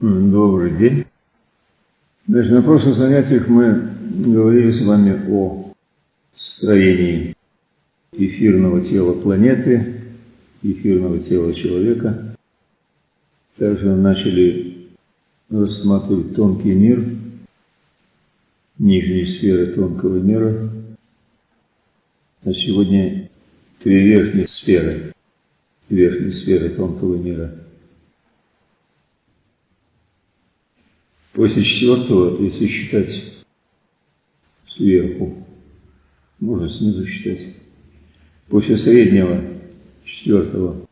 Добрый день. Значит, на прошлых занятиях мы говорили с вами о строении эфирного тела планеты, эфирного тела человека. Также начали рассматривать тонкий мир, нижние сферы тонкого мира. А сегодня три верхние сферы, верхние сферы тонкого мира – После четвертого, если считать сверху, можно снизу считать, после среднего четвертого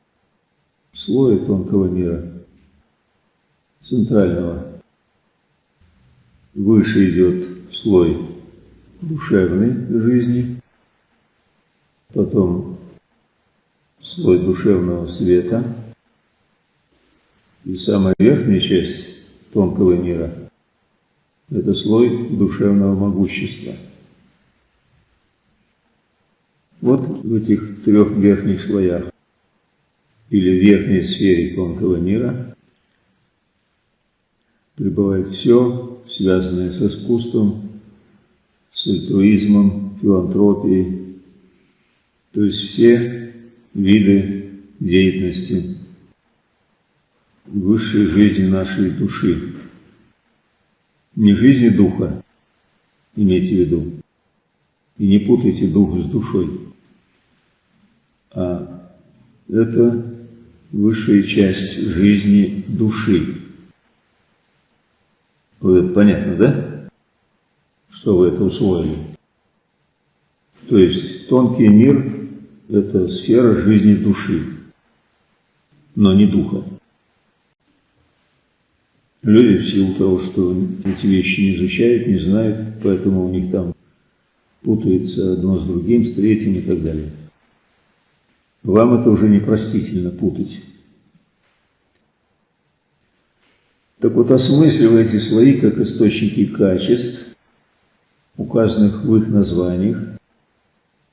слоя тонкого мира, центрального, выше идет слой душевной жизни, потом слой душевного света, и самая верхняя часть тонкого мира. Это слой душевного могущества. Вот в этих трех верхних слоях или верхней сфере тонкого мира пребывает все, связанное с искусством, с альтруизмом, филантропией, то есть все виды деятельности высшей жизни нашей души. Не жизни духа, имейте в виду. И не путайте дух с душой. А это высшая часть жизни души. Вот это понятно, да? Что вы это усвоили? То есть тонкий мир – это сфера жизни души, но не духа. Люди в силу того, что эти вещи не изучают, не знают, поэтому у них там путается одно с другим, с третьим и так далее. Вам это уже непростительно путать. Так вот, осмысливая эти слои как источники качеств, указанных в их названиях,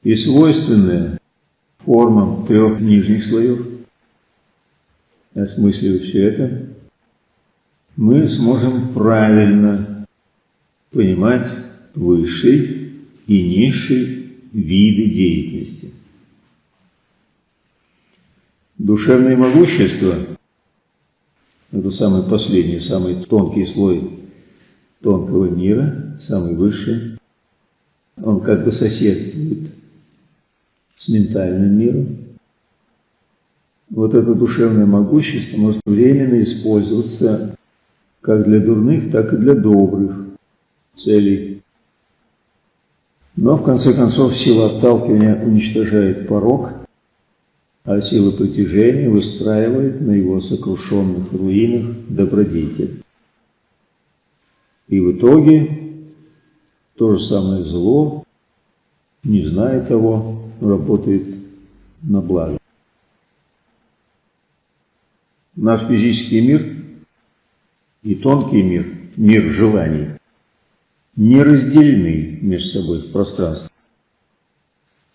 и свойственные формам трех нижних слоев, осмысливая все это, мы сможем правильно понимать высший и низший виды деятельности. Душевное могущество – это самый последний, самый тонкий слой тонкого мира, самый высший. Он как бы соседствует с ментальным миром. Вот это душевное могущество может временно использоваться как для дурных, так и для добрых целей. Но в конце концов сила отталкивания уничтожает порог, а сила притяжения выстраивает на его сокрушенных руинах добродетель. И в итоге то же самое зло, не зная того, работает на благо. Наш физический мир и тонкий мир, мир желаний, не разделены между собой в пространстве.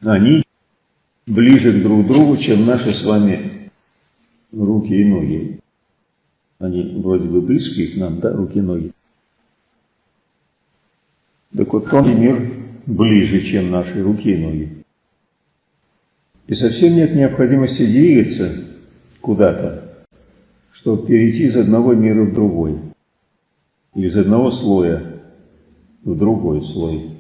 Они ближе друг к другу, чем наши с вами руки и ноги. Они вроде бы близкие к нам, да, руки и ноги. Так вот, тонкий мир ближе, чем наши руки и ноги. И совсем нет необходимости двигаться куда-то, чтобы перейти из одного мира в другой, из одного слоя в другой слой.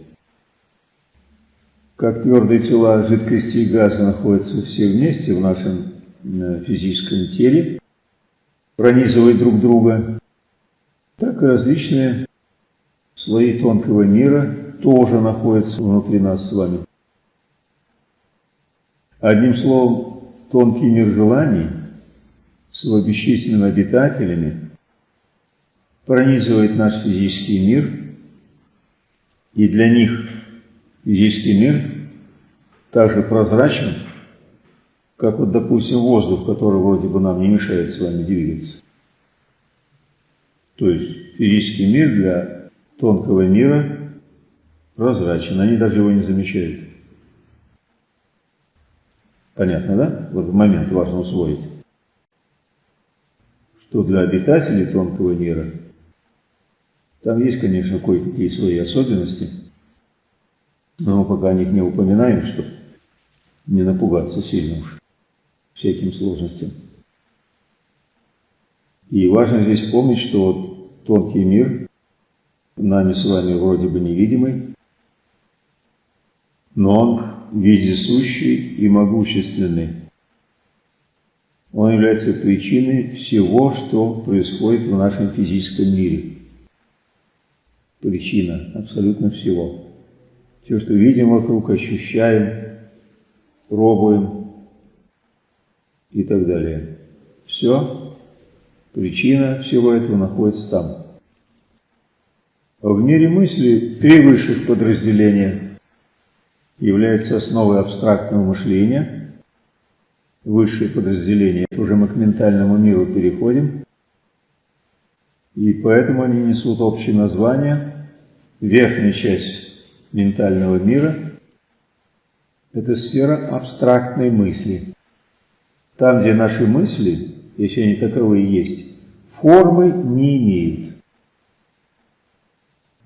Как твердые тела жидкости и газа находятся все вместе в нашем э, физическом теле, пронизывая друг друга, так и различные слои тонкого мира тоже находятся внутри нас с вами. Одним словом, тонкий мир желаний с его бесчисленными обитателями, пронизывает наш физический мир, и для них физический мир также прозрачен, как вот, допустим, воздух, который вроде бы нам не мешает с вами двигаться. То есть физический мир для тонкого мира прозрачен, они даже его не замечают. Понятно, да? Вот момент важно усвоить что для обитателей тонкого мира там есть, конечно, кое-какие свои особенности, но мы пока о них не упоминаем, чтобы не напугаться сильно уж всяким сложностям. И важно здесь помнить, что вот тонкий мир нами с вами вроде бы невидимый, но он вездесущий и могущественный. Он является причиной всего, что происходит в нашем физическом мире. Причина абсолютно всего. Все, что видим вокруг, ощущаем, пробуем и так далее. Все, причина всего этого находится там. А в мире мысли три высших подразделения являются основой абстрактного мышления. Высшие подразделения, уже мы к ментальному миру переходим. И поэтому они несут общее название. Верхняя часть ментального мира – это сфера абстрактной мысли. Там, где наши мысли, если они таковые есть, формы не имеют.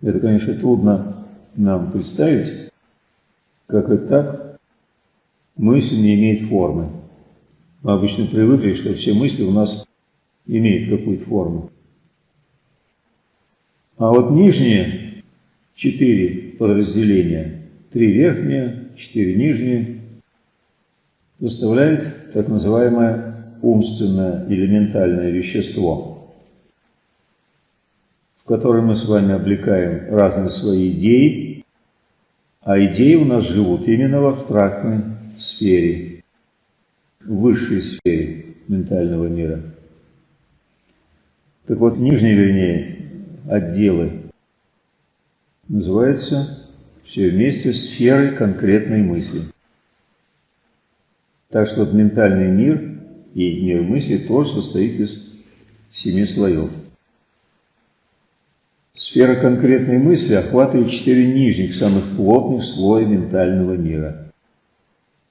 Это, конечно, трудно нам представить, как это так, мысль не имеет формы. Мы обычно привыкли, что все мысли у нас имеют какую-то форму. А вот нижние четыре подразделения, три верхние, четыре нижние, составляют так называемое умственное элементальное вещество – в которой мы с вами облекаем разные свои идеи, а идеи у нас живут именно в абстрактной сфере, высшей сфере ментального мира. Так вот, нижние, вернее, отделы называются все вместе сферой конкретной мысли. Так что ментальный мир и мир мысли тоже состоит из семи слоев. Сфера конкретной мысли охватывает четыре нижних, самых плотных слоя ментального мира.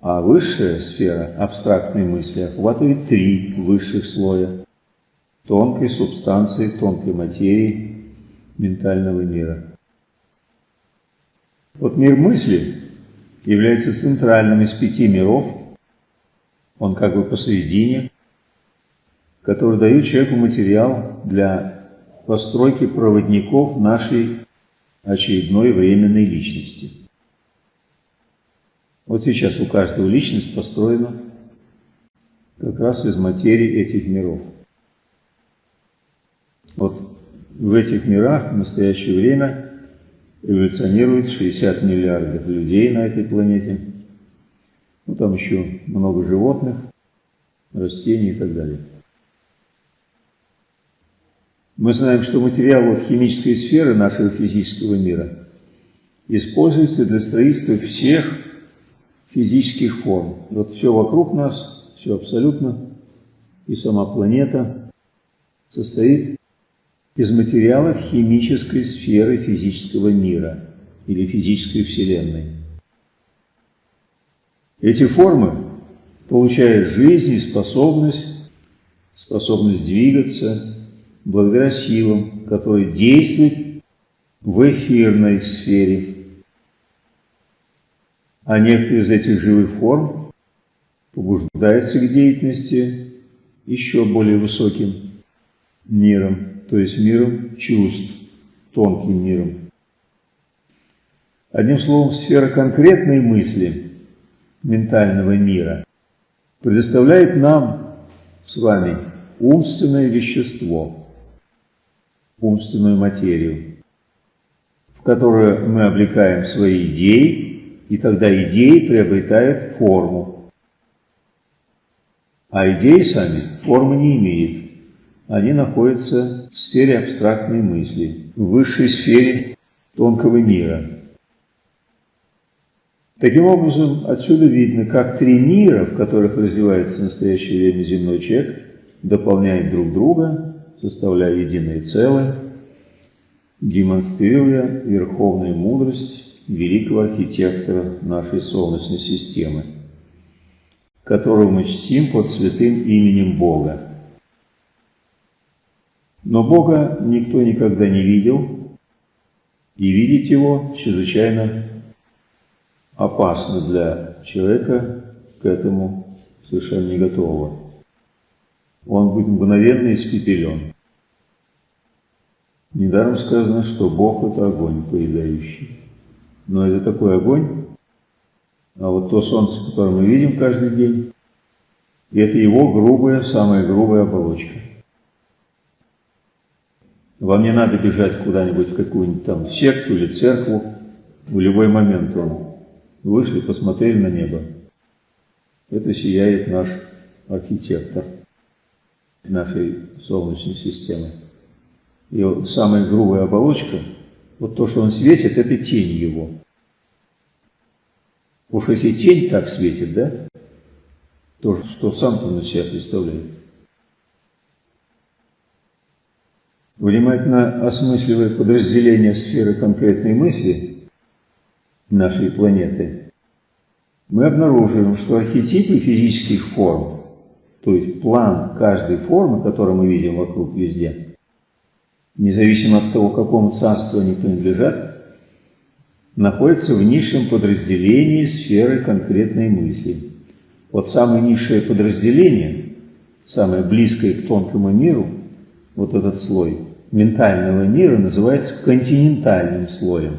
А высшая сфера абстрактной мысли охватывает три высших слоя тонкой субстанции, тонкой материи ментального мира. Вот мир мысли является центральным из пяти миров, он как бы посередине, который дает человеку материал для постройки проводников нашей очередной временной личности. Вот сейчас у каждого личность построена как раз из материи этих миров. Вот в этих мирах в настоящее время эволюционирует 60 миллиардов людей на этой планете. Ну, там еще много животных, растений и так далее. Мы знаем, что материалы химической сферы нашего физического мира используются для строительства всех физических форм. Вот все вокруг нас, все абсолютно, и сама планета состоит из материалов химической сферы физического мира или физической вселенной. Эти формы получают жизнь и способность, способность двигаться, благодаря силам, которые действуют в эфирной сфере. А некоторые из этих живых форм побуждаются к деятельности еще более высоким миром, то есть миром чувств, тонким миром. Одним словом, сфера конкретной мысли ментального мира предоставляет нам с вами умственное вещество – умственную материю, в которую мы облекаем свои идеи, и тогда идеи приобретают форму. А идеи сами формы не имеют. Они находятся в сфере абстрактной мысли, в высшей сфере тонкого мира. Таким образом, отсюда видно, как три мира, в которых развивается в настоящее время земной человек, дополняют друг друга составляя единое целое, демонстрируя верховную мудрость великого архитектора нашей Солнечной системы, которого мы чтим под святым именем Бога. Но Бога никто никогда не видел, и видеть Его чрезвычайно опасно для человека, к этому совершенно не готового. Он будет мгновенно испепелен. Недаром сказано, что Бог – это огонь поедающий. Но это такой огонь, а вот то солнце, которое мы видим каждый день, это его грубая, самая грубая оболочка. Вам не надо бежать куда-нибудь в какую-нибудь там секту или церкву. В любой момент он вышли, посмотрели на небо. Это сияет наш архитектор нашей Солнечной системы. И самая грубая оболочка, вот то, что он светит, это тень его. Уж если тень так светит, да, то что сам-то на себя представляет. Внимательно осмысливая подразделение сферы конкретной мысли нашей планеты, мы обнаруживаем, что архетипы физических форм, то есть план каждой формы, которую мы видим вокруг везде, независимо от того, какому царству они принадлежат, находятся в низшем подразделении сферы конкретной мысли. Вот самое низшее подразделение, самое близкое к тонкому миру, вот этот слой ментального мира называется континентальным слоем.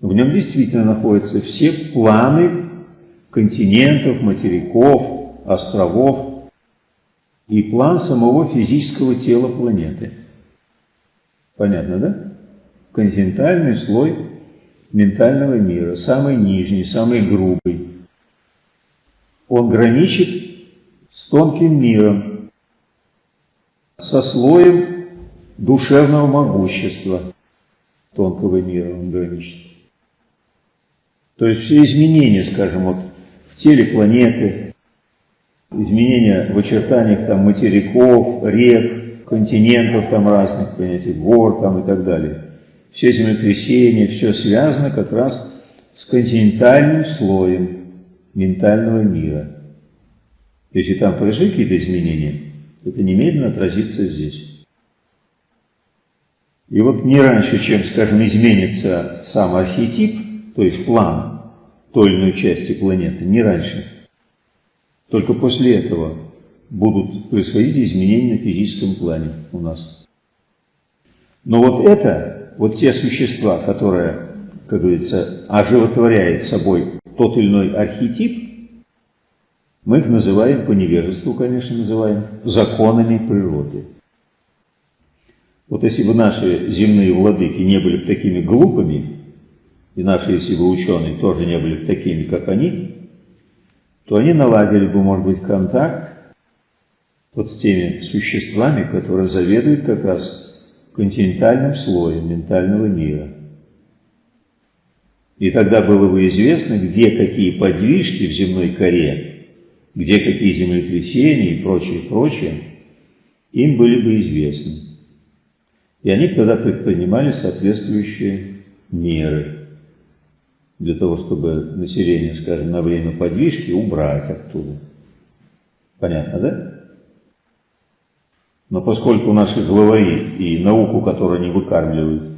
В нем действительно находятся все планы континентов, материков, островов, и план самого физического тела планеты. Понятно, да? Континентальный слой ментального мира, самый нижний, самый грубый. Он граничит с тонким миром, со слоем душевного могущества тонкого мира он граничит. То есть все изменения, скажем, вот в теле планеты, изменения в очертаниях там материков, рек, континентов там разных, понятий, гор там и так далее. Все землетрясения, все связано как раз с континентальным слоем ментального мира. Если там произошли какие-то изменения, это немедленно отразится здесь. И вот не раньше, чем, скажем, изменится сам архетип, то есть план той или иной части планеты, не раньше, только после этого будут происходить изменения на физическом плане у нас. Но вот это, вот те существа, которые, как говорится, оживотворяют собой тот или иной архетип, мы их называем, по невежеству, конечно, называем, законами природы. Вот если бы наши земные владыки не были бы такими глупыми, и наши, если бы ученые тоже не были бы такими, как они, то они наладили бы, может быть, контакт вот с теми существами, которые заведуют как раз континентальным слоем ментального мира. И тогда было бы известно, где какие подвижки в земной коре, где какие землетрясения и прочее, прочее, им были бы известны. И они тогда предпринимали соответствующие меры для того, чтобы население, скажем, на время подвижки убрать оттуда. Понятно, да? Но поскольку наши главари и науку, которую они выкармливают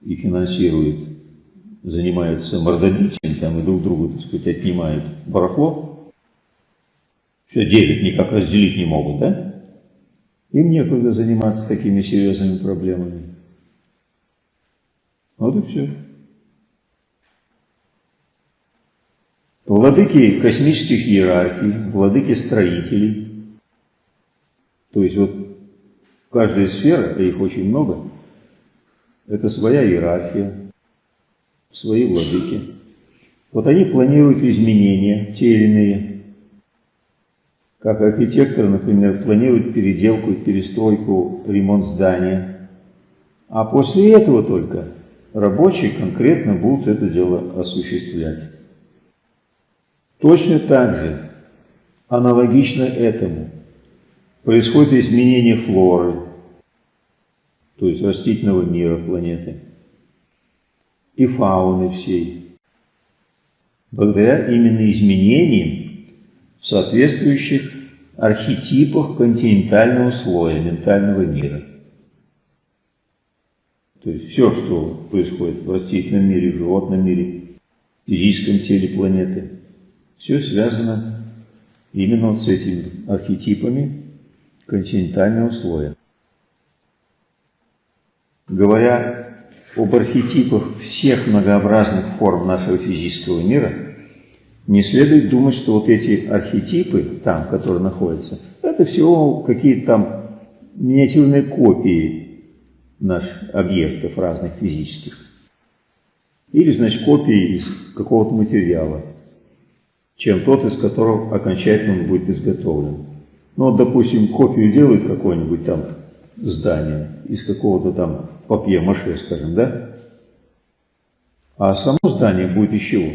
и финансируют, занимаются мордобитием там и друг другу, так сказать, отнимают барахло, все делят, никак разделить не могут, да? Им некогда заниматься такими серьезными проблемами. Вот и все. Владыки космических иерархий, владыки строителей. То есть вот каждая сфера, а их очень много, это своя иерархия, свои владыки. Вот они планируют изменения, те или иные. Как архитектор, например, планирует переделку, перестройку, ремонт здания. А после этого только рабочие конкретно будут это дело осуществлять. Точно так же, аналогично этому, происходит изменение флоры, то есть растительного мира планеты, и фауны всей, благодаря именно изменениям в соответствующих архетипах континентального слоя ментального мира. То есть все, что происходит в растительном мире, в животном мире, в физическом теле планеты, все связано именно вот с этими архетипами континентального слоя. Говоря об архетипах всех многообразных форм нашего физического мира, не следует думать, что вот эти архетипы, там, которые находятся, это всего какие-то там миниатюрные копии наших объектов разных физических. Или, значит, копии из какого-то материала, чем тот, из которого окончательно он будет изготовлен. Ну, вот, допустим, копию делают какое-нибудь там здание из какого-то там папье-маше, скажем, да? А само здание будет из чего?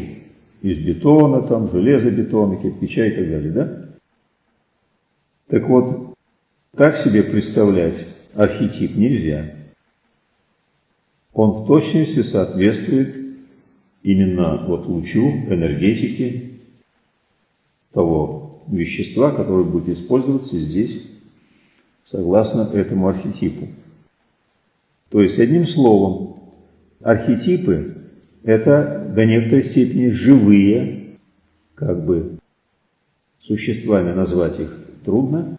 Из бетона, там, железобетона, кирпича и так далее, да? Так вот, так себе представлять архетип нельзя он в точности соответствует именно вот лучу энергетики того вещества, которое будет использоваться здесь, согласно этому архетипу. То есть, одним словом, архетипы – это до некоторой степени живые, как бы существами назвать их трудно,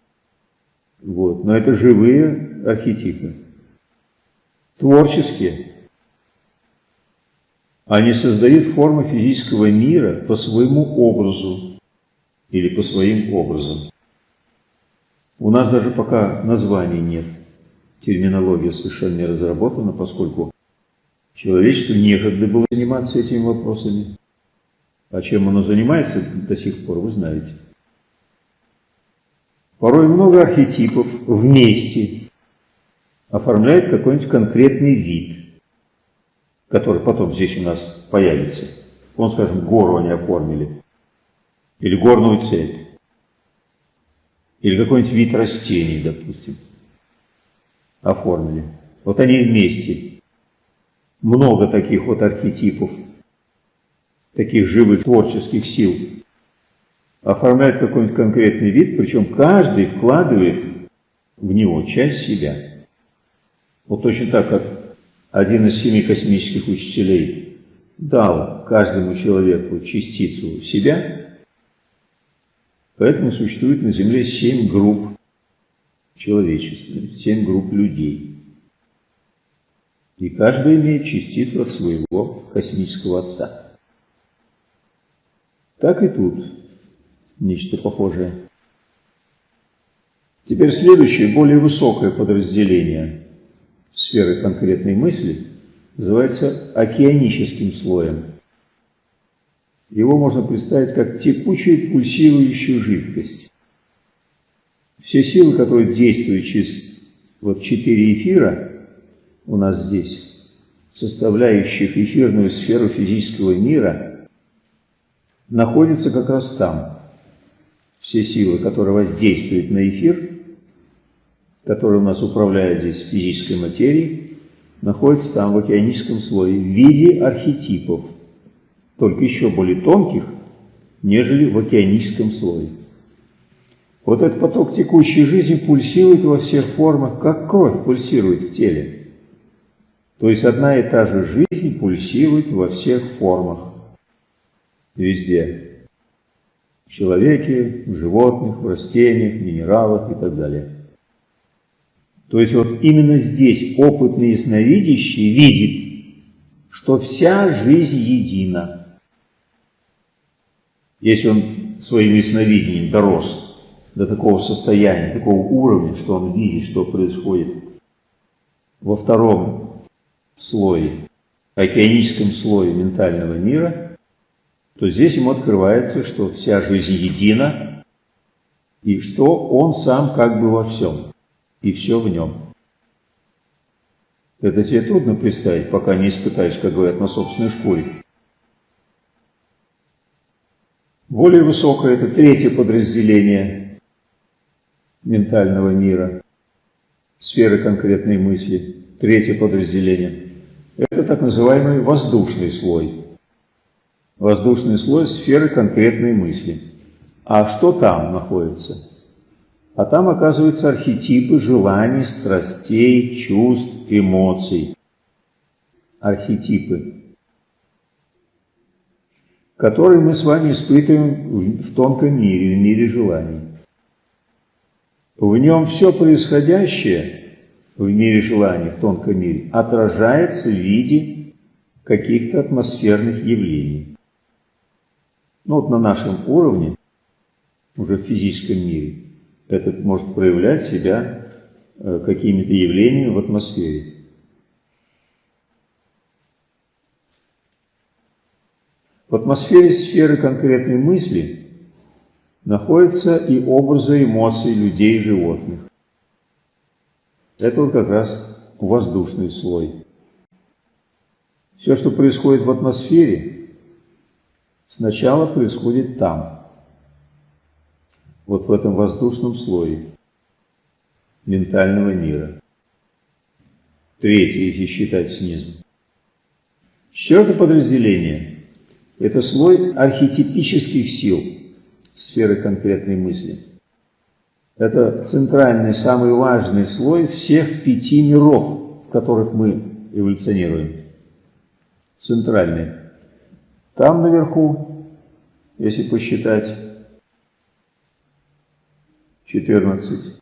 вот, но это живые архетипы творческие. Они создают формы физического мира по своему образу или по своим образам. У нас даже пока названий нет. Терминология совершенно не разработана, поскольку человечеству некогда было заниматься этими вопросами. А чем оно занимается до сих пор, вы знаете. Порой много архетипов вместе оформляет какой-нибудь конкретный вид, который потом здесь у нас появится. Он, скажем, гору они оформили, или горную цепь, или какой-нибудь вид растений, допустим, оформили. Вот они вместе. Много таких вот архетипов, таких живых творческих сил. Оформляют какой-нибудь конкретный вид, причем каждый вкладывает в него часть себя. Вот точно так, как один из семи космических учителей дал каждому человеку частицу себя, поэтому существует на Земле семь групп человечества, семь групп людей. И каждый имеет частицу от своего космического отца. Так и тут нечто похожее. Теперь следующее, более высокое подразделение сферы конкретной мысли называется океаническим слоем. Его можно представить как текучую пульсирующую жидкость. Все силы, которые действуют через вот четыре эфира у нас здесь, составляющих эфирную сферу физического мира, находятся как раз там. Все силы, которые воздействуют на эфир, который у нас управляет здесь физической материей, находится там в океаническом слое в виде архетипов, только еще более тонких, нежели в океаническом слое. Вот этот поток текущей жизни пульсирует во всех формах, как кровь пульсирует в теле. То есть одна и та же жизнь пульсирует во всех формах, везде. В человеке, в животных, в растениях, минералах и так далее. То есть вот именно здесь опытный ясновидящий видит, что вся жизнь едина. Если он своим ясновидением дорос до такого состояния, такого уровня, что он видит, что происходит во втором слое, океаническом слое ментального мира, то здесь ему открывается, что вся жизнь едина, и что он сам как бы во всем и все в нем. Это тебе трудно представить, пока не испытаешь, как говорят, на собственной шкуре. Более высокое – это третье подразделение ментального мира, сферы конкретной мысли. Третье подразделение – это так называемый воздушный слой. Воздушный слой сферы конкретной мысли. А что там находится? А там оказываются архетипы желаний, страстей, чувств, эмоций. Архетипы, которые мы с вами испытываем в тонком мире, в мире желаний. В нем все происходящее в мире желаний, в тонком мире, отражается в виде каких-то атмосферных явлений. Ну вот на нашем уровне, уже в физическом мире, этот может проявлять себя э, какими-то явлениями в атмосфере. В атмосфере сферы конкретной мысли находятся и образы эмоций людей и животных. Это вот как раз воздушный слой. Все, что происходит в атмосфере, сначала происходит там – вот в этом воздушном слое ментального мира. Третье, если считать снизу. Четвертое подразделение – это слой архетипических сил, сферы конкретной мысли. Это центральный, самый важный слой всех пяти миров, в которых мы эволюционируем. Центральный. Там наверху, если посчитать, 14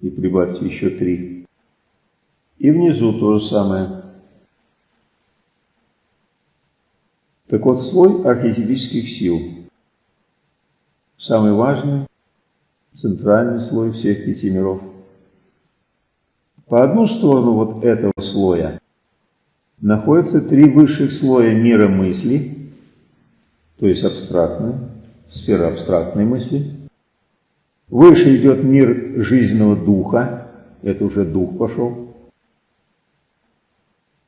и прибавьте еще 3. И внизу то же самое. Так вот, слой архетипических сил. Самый важный, центральный слой всех пяти миров. По одну сторону вот этого слоя находятся три высших слоя мира мысли, то есть абстрактная, сфера абстрактной мысли – Выше идет мир жизненного духа, это уже дух пошел.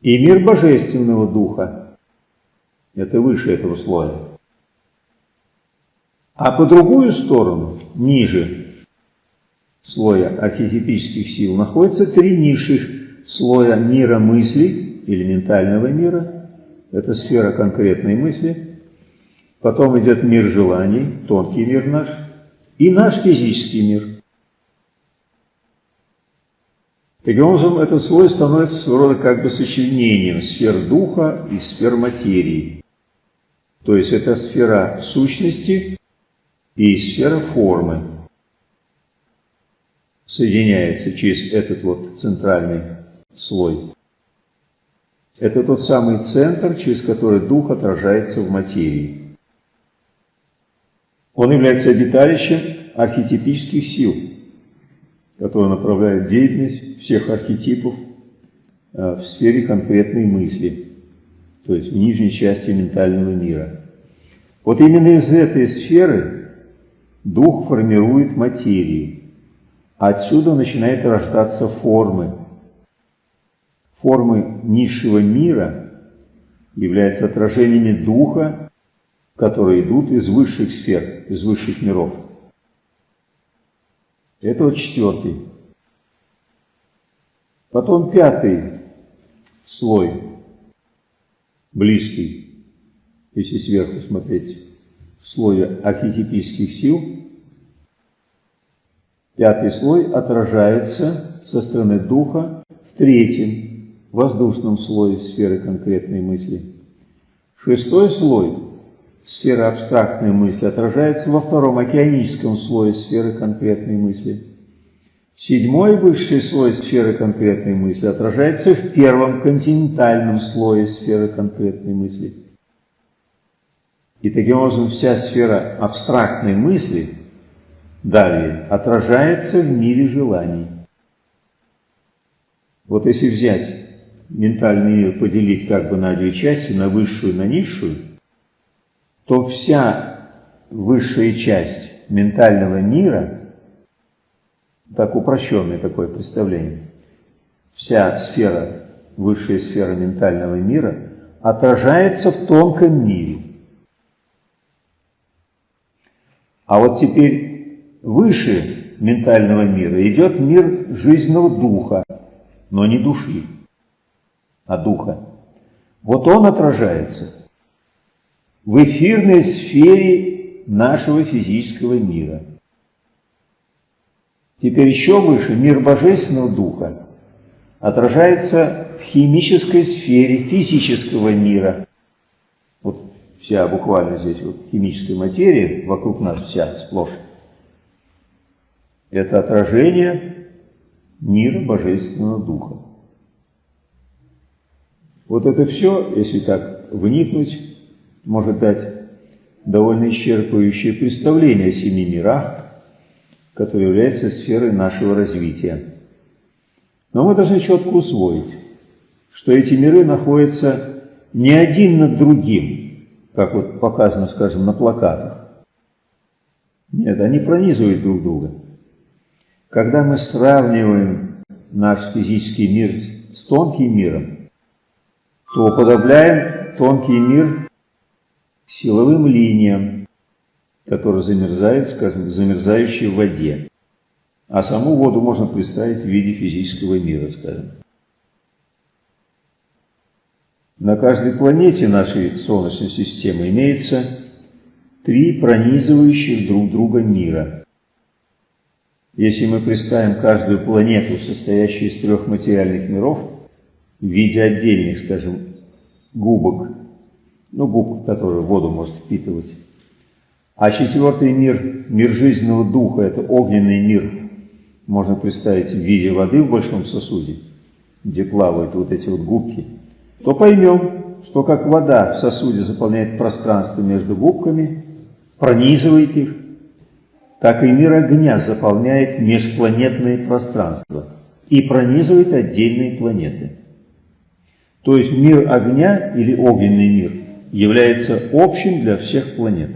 И мир божественного духа, это выше этого слоя. А по другую сторону, ниже слоя архетипических сил, находятся три низших слоя мира мысли, элементального мира, это сфера конкретной мысли. Потом идет мир желаний, тонкий мир наш – и наш физический мир. Таким образом, этот слой становится своего рода как бы сочленением сфер духа и сфер материи. То есть это сфера сущности и сфера формы. Соединяется через этот вот центральный слой. Это тот самый центр, через который дух отражается в материи. Он является обиталищем архетипических сил, которые направляют деятельность всех архетипов э, в сфере конкретной мысли, то есть в нижней части ментального мира. Вот именно из этой сферы дух формирует материю. Отсюда начинают рождаться формы. Формы низшего мира являются отражениями духа которые идут из высших сфер, из высших миров. Это вот четвертый. Потом пятый слой, близкий, если сверху смотреть, слой архетипических сил. Пятый слой отражается со стороны духа в третьем, воздушном слое сферы конкретной мысли. Шестой слой сфера абстрактной мысли отражается во втором океаническом слое сферы конкретной мысли. Седьмой высший слой сферы конкретной мысли отражается в первом континентальном слое сферы конкретной мысли. И таким образом вся сфера абстрактной мысли далее отражается в мире желаний. Вот если взять ментальный мир, поделить как бы на две части, на высшую и на низшую, то вся высшая часть ментального мира, так упрощенное такое представление, вся сфера, высшая сфера ментального мира отражается в тонком мире. А вот теперь выше ментального мира идет мир жизненного духа, но не души, а духа. Вот он отражается в эфирной сфере нашего физического мира. Теперь еще выше мир Божественного Духа отражается в химической сфере физического мира. Вся буквально здесь вот химическая материя вокруг нас вся сплошь. Это отражение мира Божественного Духа. Вот это все, если так вникнуть, может дать довольно исчерпывающее представление о семи мирах, которые являются сферой нашего развития. Но мы должны четко усвоить, что эти миры находятся не один над другим, как вот показано, скажем, на плакатах. Нет, они пронизывают друг друга. Когда мы сравниваем наш физический мир с тонким миром, то уподобляем тонкий мир силовым линиям, которые замерзают, скажем, в воде. А саму воду можно представить в виде физического мира, скажем. На каждой планете нашей Солнечной системы имеется три пронизывающих друг друга мира. Если мы представим каждую планету, состоящую из трех материальных миров, в виде отдельных, скажем, губок, ну, губ, которые воду может впитывать. А четвертый мир, мир жизненного духа, это огненный мир, можно представить в виде воды в большом сосуде, где плавают вот эти вот губки, то поймем, что как вода в сосуде заполняет пространство между губками, пронизывает их, так и мир огня заполняет межпланетное пространство и пронизывает отдельные планеты. То есть мир огня или огненный мир является общим для всех планет.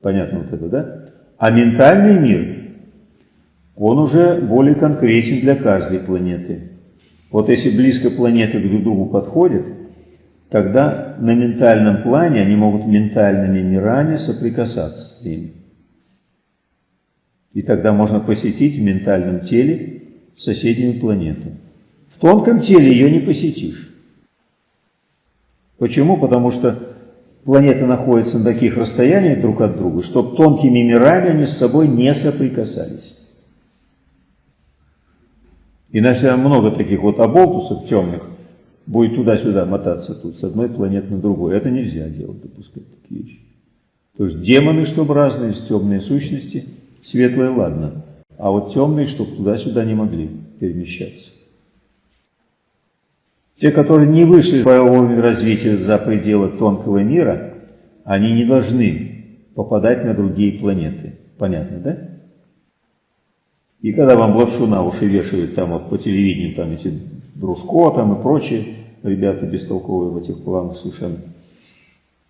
Понятно вот это, да? А ментальный мир, он уже более конкретен для каждой планеты. Вот если близко планеты друг к другу подходят, тогда на ментальном плане они могут ментальными мирами соприкасаться с ними. И тогда можно посетить в ментальном теле соседнюю планету. В тонком теле ее не посетишь. Почему? Потому что планеты находятся на таких расстояниях друг от друга, чтобы тонкими мирами они с собой не соприкасались. Иначе много таких вот оболтусов темных будет туда-сюда мотаться тут, с одной планеты на другую. Это нельзя делать, допускать такие вещи. То есть демоны, чтобы разные, темные сущности, светлые, ладно. А вот темные, чтобы туда-сюда не могли перемещаться. Те, которые не вышли по уровню развития за пределы тонкого мира, они не должны попадать на другие планеты. Понятно, да? И когда вам лапшу на уши вешают там вот по телевидению, там эти Дружко там и прочие ребята бестолковые в этих планах совершенно,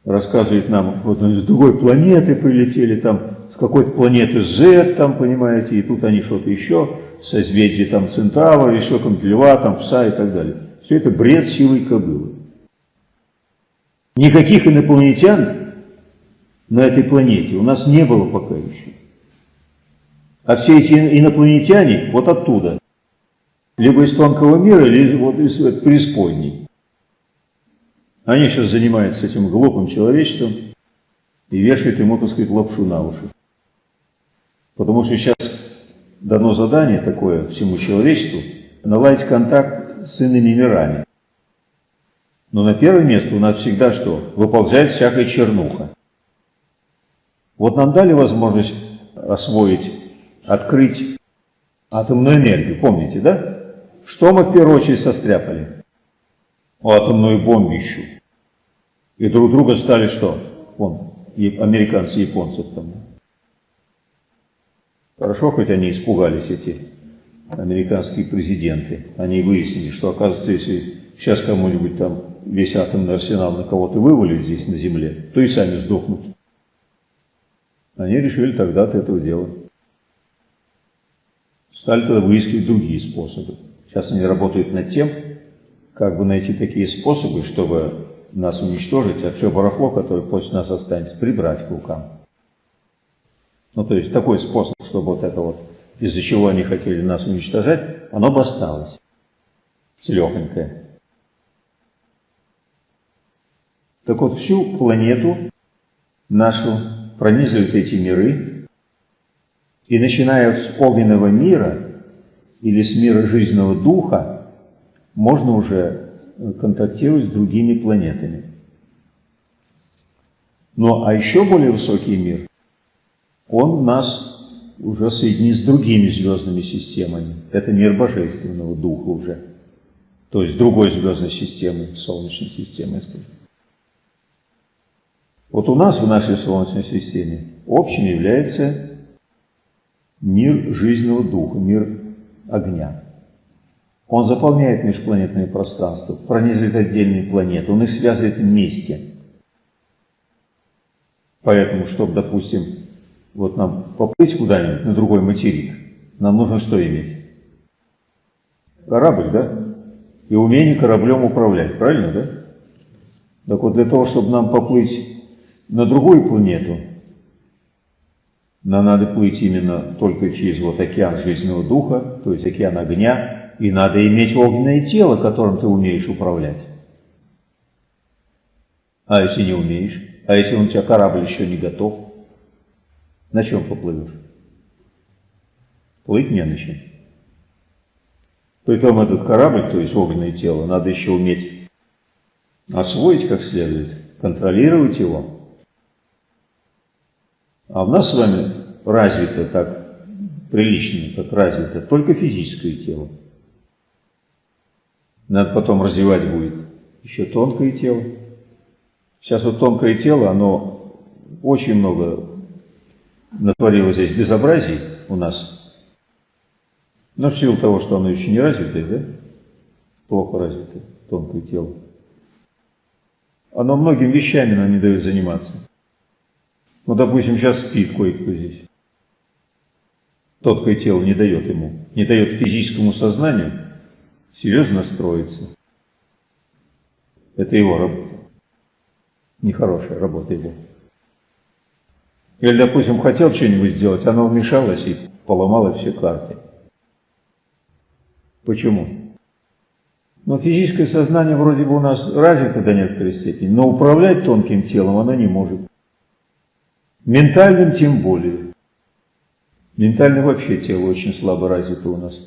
рассказывают нам, вот они с другой планеты прилетели, там с какой-то планеты Z, там, понимаете, и тут они что-то еще, созвездие там Центавра, еще там Льва, там Пса и так далее. Все это бред силой кобылы. Никаких инопланетян на этой планете у нас не было пока еще. А все эти инопланетяне вот оттуда. Либо из тонкого мира, либо вот из преисподней. Они сейчас занимаются этим глупым человечеством и вешают ему, так сказать, лапшу на уши. Потому что сейчас дано задание такое всему человечеству наладить контакт с иными мирами. Но на первое место у нас всегда что? Выползает всякая чернуха. Вот нам дали возможность освоить, открыть атомную энергию, помните, да? Что мы в первую очередь состряпали? Атомную бомбищу. И друг друга стали что? Вон, американцы, японцы там. Хорошо, хоть они испугались, эти американские президенты. Они выяснили, что оказывается, если сейчас кому-нибудь там весь атомный арсенал на кого-то вывалит здесь на земле, то и сами сдохнут. Они решили тогда от этого дела. Стали тогда выискивать другие способы. Сейчас они работают над тем, как бы найти такие способы, чтобы нас уничтожить, а все барахло, которое после нас останется, прибрать к рукам. Ну, то есть такой способ, чтобы вот это вот из-за чего они хотели нас уничтожать, оно бы осталось. Целехонькое. Так вот, всю планету нашу пронизывают эти миры, И начиная с огненного мира или с мира жизненного духа, можно уже контактировать с другими планетами. Ну а еще более высокий мир, он нас уже соединит с другими звездными системами. Это мир Божественного Духа уже. То есть другой звездной системы, Солнечной системы. Вот у нас в нашей Солнечной системе общим является мир жизненного духа, мир огня. Он заполняет межпланетное пространство, пронизывает отдельные планеты, он их связывает вместе. Поэтому, чтобы, допустим, вот нам поплыть куда-нибудь на другой материк, нам нужно что иметь? Корабль, да? И умение кораблем управлять, правильно, да? Так вот, для того, чтобы нам поплыть на другую планету, нам надо плыть именно только через вот океан жизненного духа, то есть океан огня, и надо иметь огненное тело, которым ты умеешь управлять. А если не умеешь? А если у тебя корабль еще не готов? На чем поплывешь? Плыть не на чем. Притом этот корабль, то есть огненное тело, надо еще уметь освоить как следует, контролировать его. А у нас с вами развито так прилично, как развито только физическое тело. Надо потом развивать будет еще тонкое тело. Сейчас вот тонкое тело, оно очень много натворило здесь безобразий у нас. Но в силу того, что оно еще не развитое, да? Плохо развитое, тонкое тело. Оно многим вещами нам не дает заниматься. Ну, допустим, сейчас спит кое-кто здесь. Тонкое тело не дает ему, не дает физическому сознанию серьезно настроиться. Это его работа. Нехорошая работа его. Или, допустим, хотел что-нибудь сделать, оно вмешалось и поломало все карты. Почему? Но физическое сознание вроде бы у нас развито до некоторой степени, но управлять тонким телом оно не может. Ментальным тем более. Ментально вообще тело очень слабо развито у нас.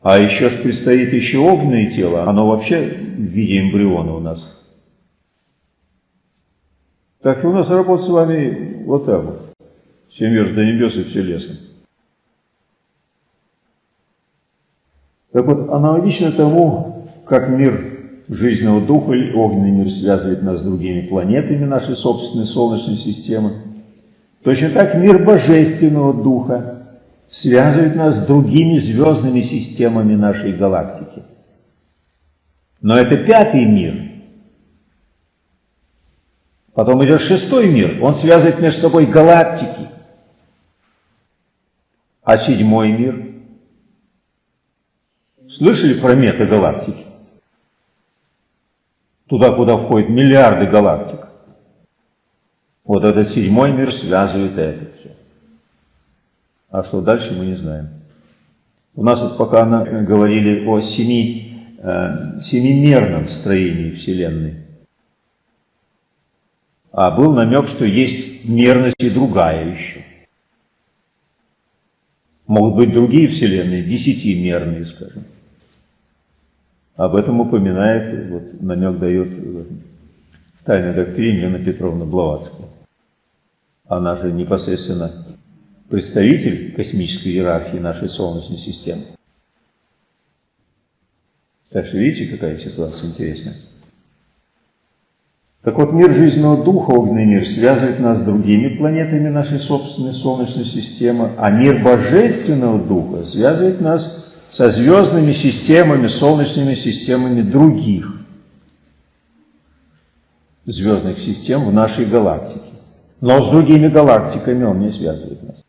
А еще ж предстоит еще огненное тело, оно вообще в виде эмбриона у нас. Так что у нас работа с вами вот так вот. Всем вверх до небес и все лесом. Так вот, аналогично тому, как мир жизненного духа или огненный мир связывает нас с другими планетами нашей собственной Солнечной системы, точно так мир божественного духа связывает нас с другими звездными системами нашей галактики. Но это пятый мир – Потом идет шестой мир, он связывает между собой галактики. А седьмой мир? Слышали про метагалактики? Туда, куда входят миллиарды галактик. Вот этот седьмой мир связывает это все. А что дальше, мы не знаем. У нас вот пока говорили о семи, э, семимерном строении Вселенной а был намек, что есть мерность и другая еще. Могут быть другие вселенные, десятимерные, скажем. Об этом упоминает, вот намек дает в тайной доктрине Анна Петровна Блаватская. Она же непосредственно представитель космической иерархии нашей Солнечной системы. Так что видите, какая ситуация интересная. Так вот, мир жизненного духа, огненный мир, связывает нас с другими планетами нашей собственной Солнечной системы, а мир божественного духа связывает нас со звездными системами, солнечными системами других звездных систем в нашей галактике. Но с другими галактиками он не связывает нас.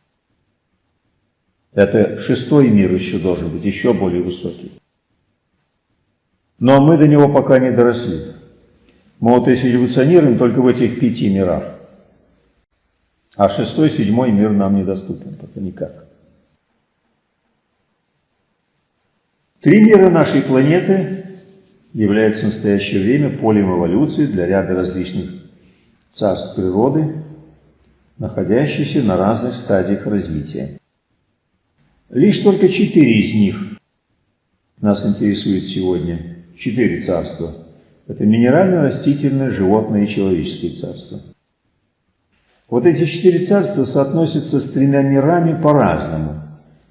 Это шестой мир еще должен быть, еще более высокий. Но мы до него пока не доросли. Мы вот если эволюционируем только в этих пяти мирах, а шестой, седьмой мир нам недоступен пока никак. Три мира нашей планеты являются в настоящее время полем эволюции для ряда различных царств природы, находящихся на разных стадиях развития. Лишь только четыре из них нас интересует сегодня. Четыре царства. Это минеральное, растительное, животное и человеческое царство. Вот эти четыре царства соотносятся с тремя мирами по-разному,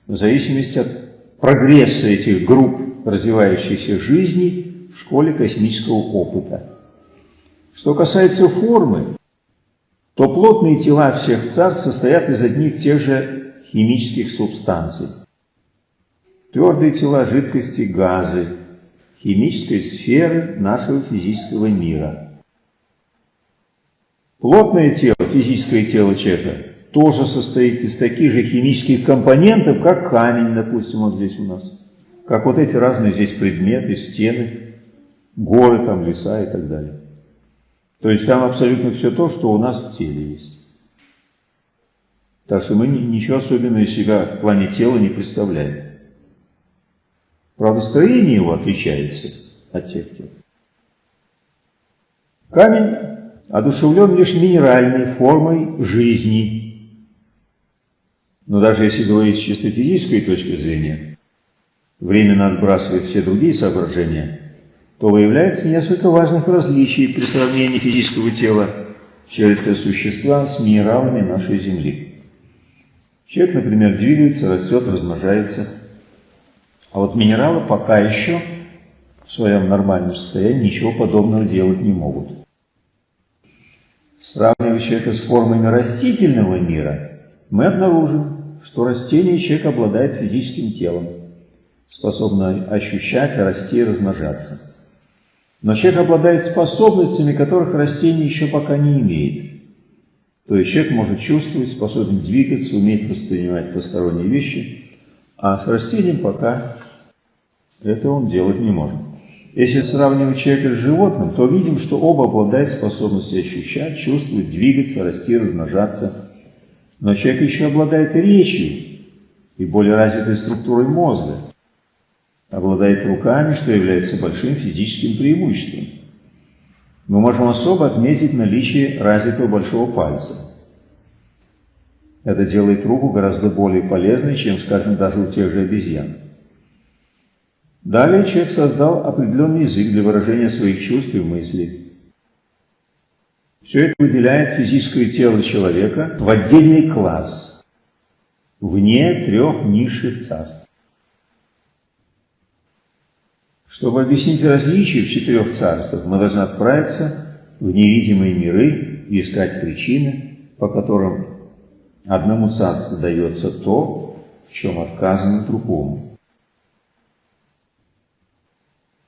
в зависимости от прогресса этих групп развивающихся жизней в школе космического опыта. Что касается формы, то плотные тела всех царств состоят из одних тех же химических субстанций. Твердые тела, жидкости, газы, химической сферы нашего физического мира. Плотное тело, физическое тело человека, тоже состоит из таких же химических компонентов, как камень, допустим, вот здесь у нас. Как вот эти разные здесь предметы, стены, горы, там, леса и так далее. То есть там абсолютно все то, что у нас в теле есть. Так что мы ничего особенного из себя в плане тела не представляем. Правда, строение его отличается от тех тел. Камень одушевлен лишь минеральной формой жизни. Но даже если говорить с чисто физической точки зрения, временно отбрасывая все другие соображения, то выявляется несколько важных различий при сравнении физического тела человеческого существа с минералами нашей Земли. Человек, например, двигается, растет, размножается, а вот минералы пока еще в своем нормальном состоянии ничего подобного делать не могут. Сравнивая человека с формами растительного мира, мы обнаружим, что растение человек обладает физическим телом, способно ощущать, расти и размножаться. Но человек обладает способностями, которых растение еще пока не имеет. То есть человек может чувствовать, способен двигаться, умеет воспринимать посторонние вещи, а с растением пока это он делать не может. Если сравнивать человека с животным, то видим, что оба обладают способностью ощущать, чувствовать, двигаться, расти, размножаться. Но человек еще обладает речью и более развитой структурой мозга обладает руками, что является большим физическим преимуществом. Мы можем особо отметить наличие развитого большого пальца. Это делает руку гораздо более полезной, чем, скажем, даже у тех же обезьян. Далее человек создал определенный язык для выражения своих чувств и мыслей. Все это выделяет физическое тело человека в отдельный класс, вне трех низших царств. Чтобы объяснить различия в четырех царствах, мы должны отправиться в невидимые миры и искать причины, по которым одному царству дается то, в чем отказано другому.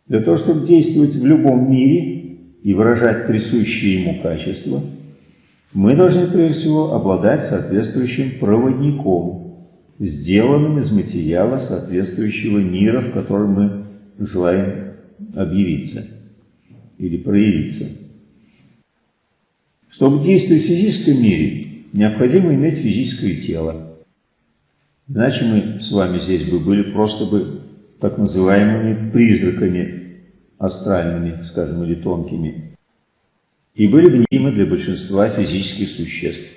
Для того, чтобы действовать в любом мире и выражать присущие ему качества, мы должны прежде всего обладать соответствующим проводником, сделанным из материала соответствующего мира, в котором мы желаем объявиться или проявиться. Чтобы действовать в физическом мире, необходимо иметь физическое тело. Иначе мы с вами здесь бы были просто бы так называемыми призраками астральными, скажем, или тонкими, и были бы необходимы для большинства физических существ.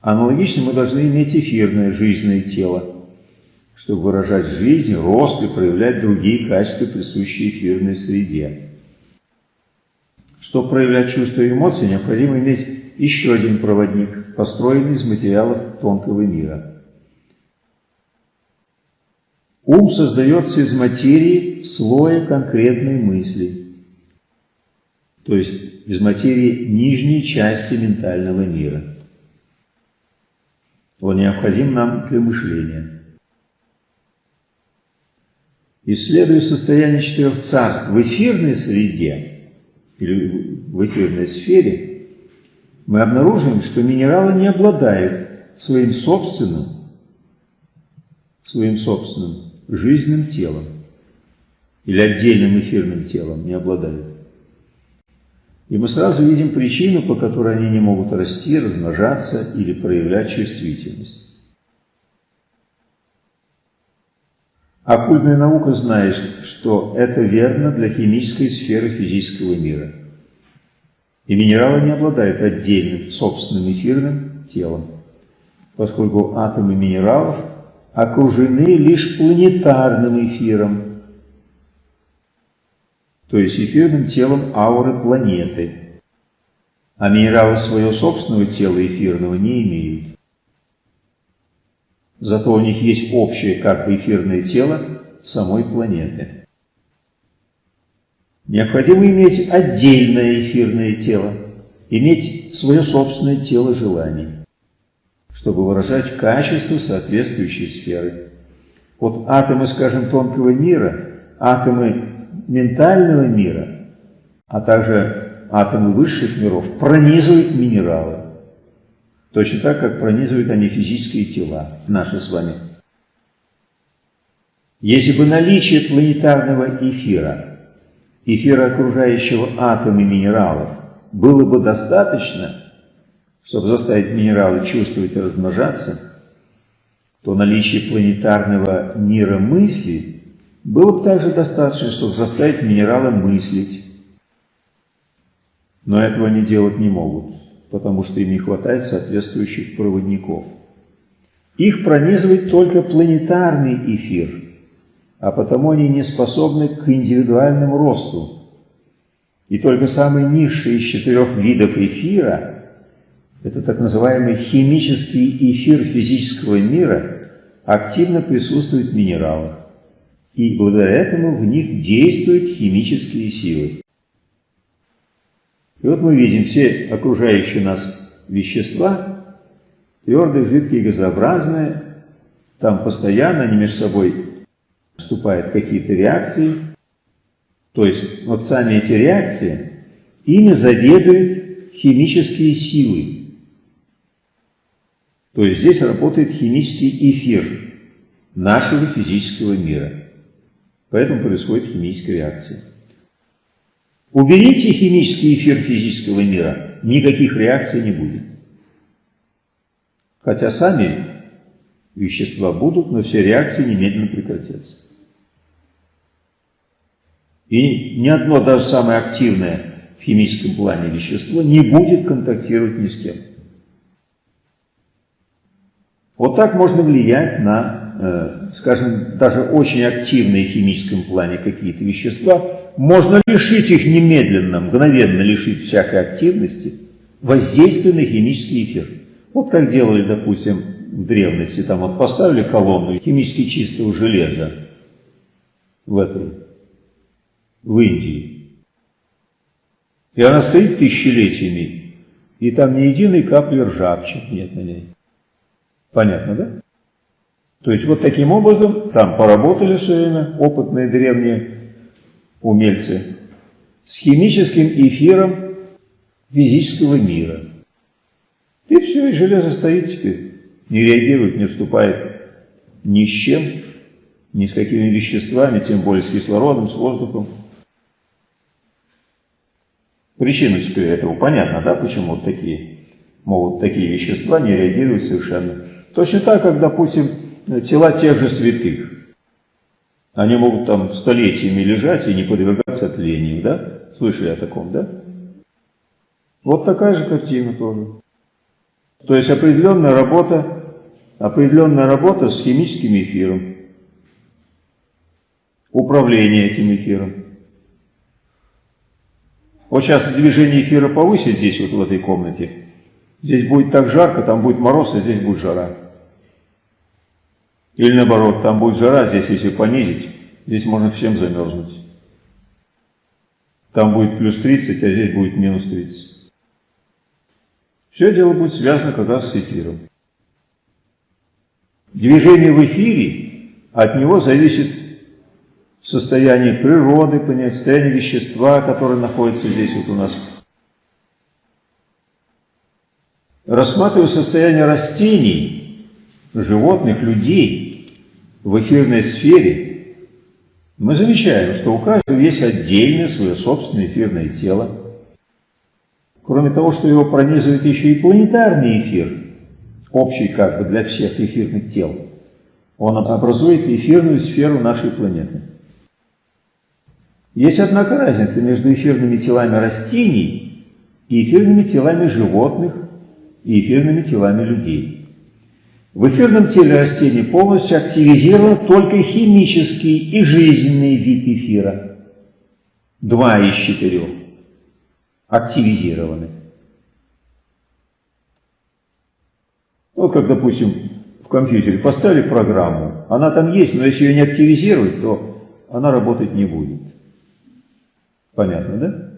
Аналогично мы должны иметь эфирное жизненное тело – чтобы выражать жизнь, рост и проявлять другие качества, присущие эфирной среде. Чтобы проявлять чувства и эмоции, необходимо иметь еще один проводник, построенный из материалов тонкого мира. Ум создается из материи слоя конкретной мысли, то есть из материи нижней части ментального мира. Он необходим нам для мышления. Исследуя состояние четырех царств в эфирной среде или в эфирной сфере, мы обнаружим, что минералы не обладают своим собственным, своим собственным жизненным телом или отдельным эфирным телом не обладают. И мы сразу видим причину, по которой они не могут расти, размножаться или проявлять чувствительность. Оккультная наука знает, что это верно для химической сферы физического мира. И минералы не обладают отдельным, собственным эфирным телом. поскольку атомы минералов окружены лишь планетарным эфиром, то есть эфирным телом ауры планеты, а минералы своего собственного тела эфирного не имеют. Зато у них есть общее как бы эфирное тело самой планеты. Необходимо иметь отдельное эфирное тело, иметь свое собственное тело желаний, чтобы выражать качество соответствующей сферы. Вот атомы, скажем, тонкого мира, атомы ментального мира, а также атомы высших миров пронизывают минералы. Точно так, как пронизывают они физические тела, наши с вами. Если бы наличие планетарного эфира, эфира окружающего атомы минералов, было бы достаточно, чтобы заставить минералы чувствовать и размножаться, то наличие планетарного мира мысли было бы также достаточно, чтобы заставить минералы мыслить. Но этого они делать не могут потому что им не хватает соответствующих проводников. Их пронизывает только планетарный эфир, а потому они не способны к индивидуальному росту. И только самый низший из четырех видов эфира, это так называемый химический эфир физического мира, активно присутствует в минералах. И благодаря этому в них действуют химические силы. И вот мы видим все окружающие нас вещества, твердые, жидкие, газообразные, там постоянно они между собой вступают какие-то реакции. То есть вот сами эти реакции, ими заведуют химические силы. То есть здесь работает химический эфир нашего физического мира. Поэтому происходит химическая реакция. Уберите химический эфир физического мира, никаких реакций не будет. Хотя сами вещества будут, но все реакции немедленно прекратятся. И ни одно, даже самое активное в химическом плане вещество не будет контактировать ни с кем. Вот так можно влиять на, э, скажем, даже очень активные в химическом плане какие-то вещества, можно лишить их немедленно, мгновенно лишить всякой активности, воздействия на химический эфир. Вот как делали, допустим, в древности, там вот поставили колонну химически чистого железа в этой, в Индии. И она стоит тысячелетиями, и там ни единой капли ржавчины нет на ней. Понятно, да? То есть вот таким образом там поработали все время опытные древние умельцы, с химическим эфиром физического мира. И все, и железо стоит теперь, не реагирует, не вступает ни с чем, ни с какими веществами, тем более с кислородом, с воздухом. Причина теперь этого понятна, да, почему вот такие могут такие вещества не реагировать совершенно. Точно так, как, допустим, тела тех же святых. Они могут там столетиями лежать и не подвергаться тлению, да? Слышали о таком, да? Вот такая же картина тоже. То есть определенная работа, определенная работа с химическим эфиром. Управление этим эфиром. Вот сейчас движение эфира повысить здесь, вот в этой комнате. Здесь будет так жарко, там будет мороз, а здесь будет жара. Или наоборот, там будет жара, здесь если понизить, здесь можно всем замерзнуть. Там будет плюс 30, а здесь будет минус 30. Все дело будет связано как раз с эфиром. Движение в эфире, от него зависит состояние природы, состояние вещества, которое находится здесь вот у нас. Рассматривая состояние растений, животных, людей, в эфирной сфере, мы замечаем, что у каждого есть отдельное свое собственное эфирное тело. Кроме того, что его пронизывает еще и планетарный эфир, общий как бы для всех эфирных тел, он образует эфирную сферу нашей планеты. Есть, однако, разница между эфирными телами растений и эфирными телами животных и эфирными телами людей. В эфирном теле растения полностью активизирован только химический и жизненный вид эфира. Два из четырех активизированы. Вот как, допустим, в компьютере поставили программу, она там есть, но если ее не активизировать, то она работать не будет. Понятно, да?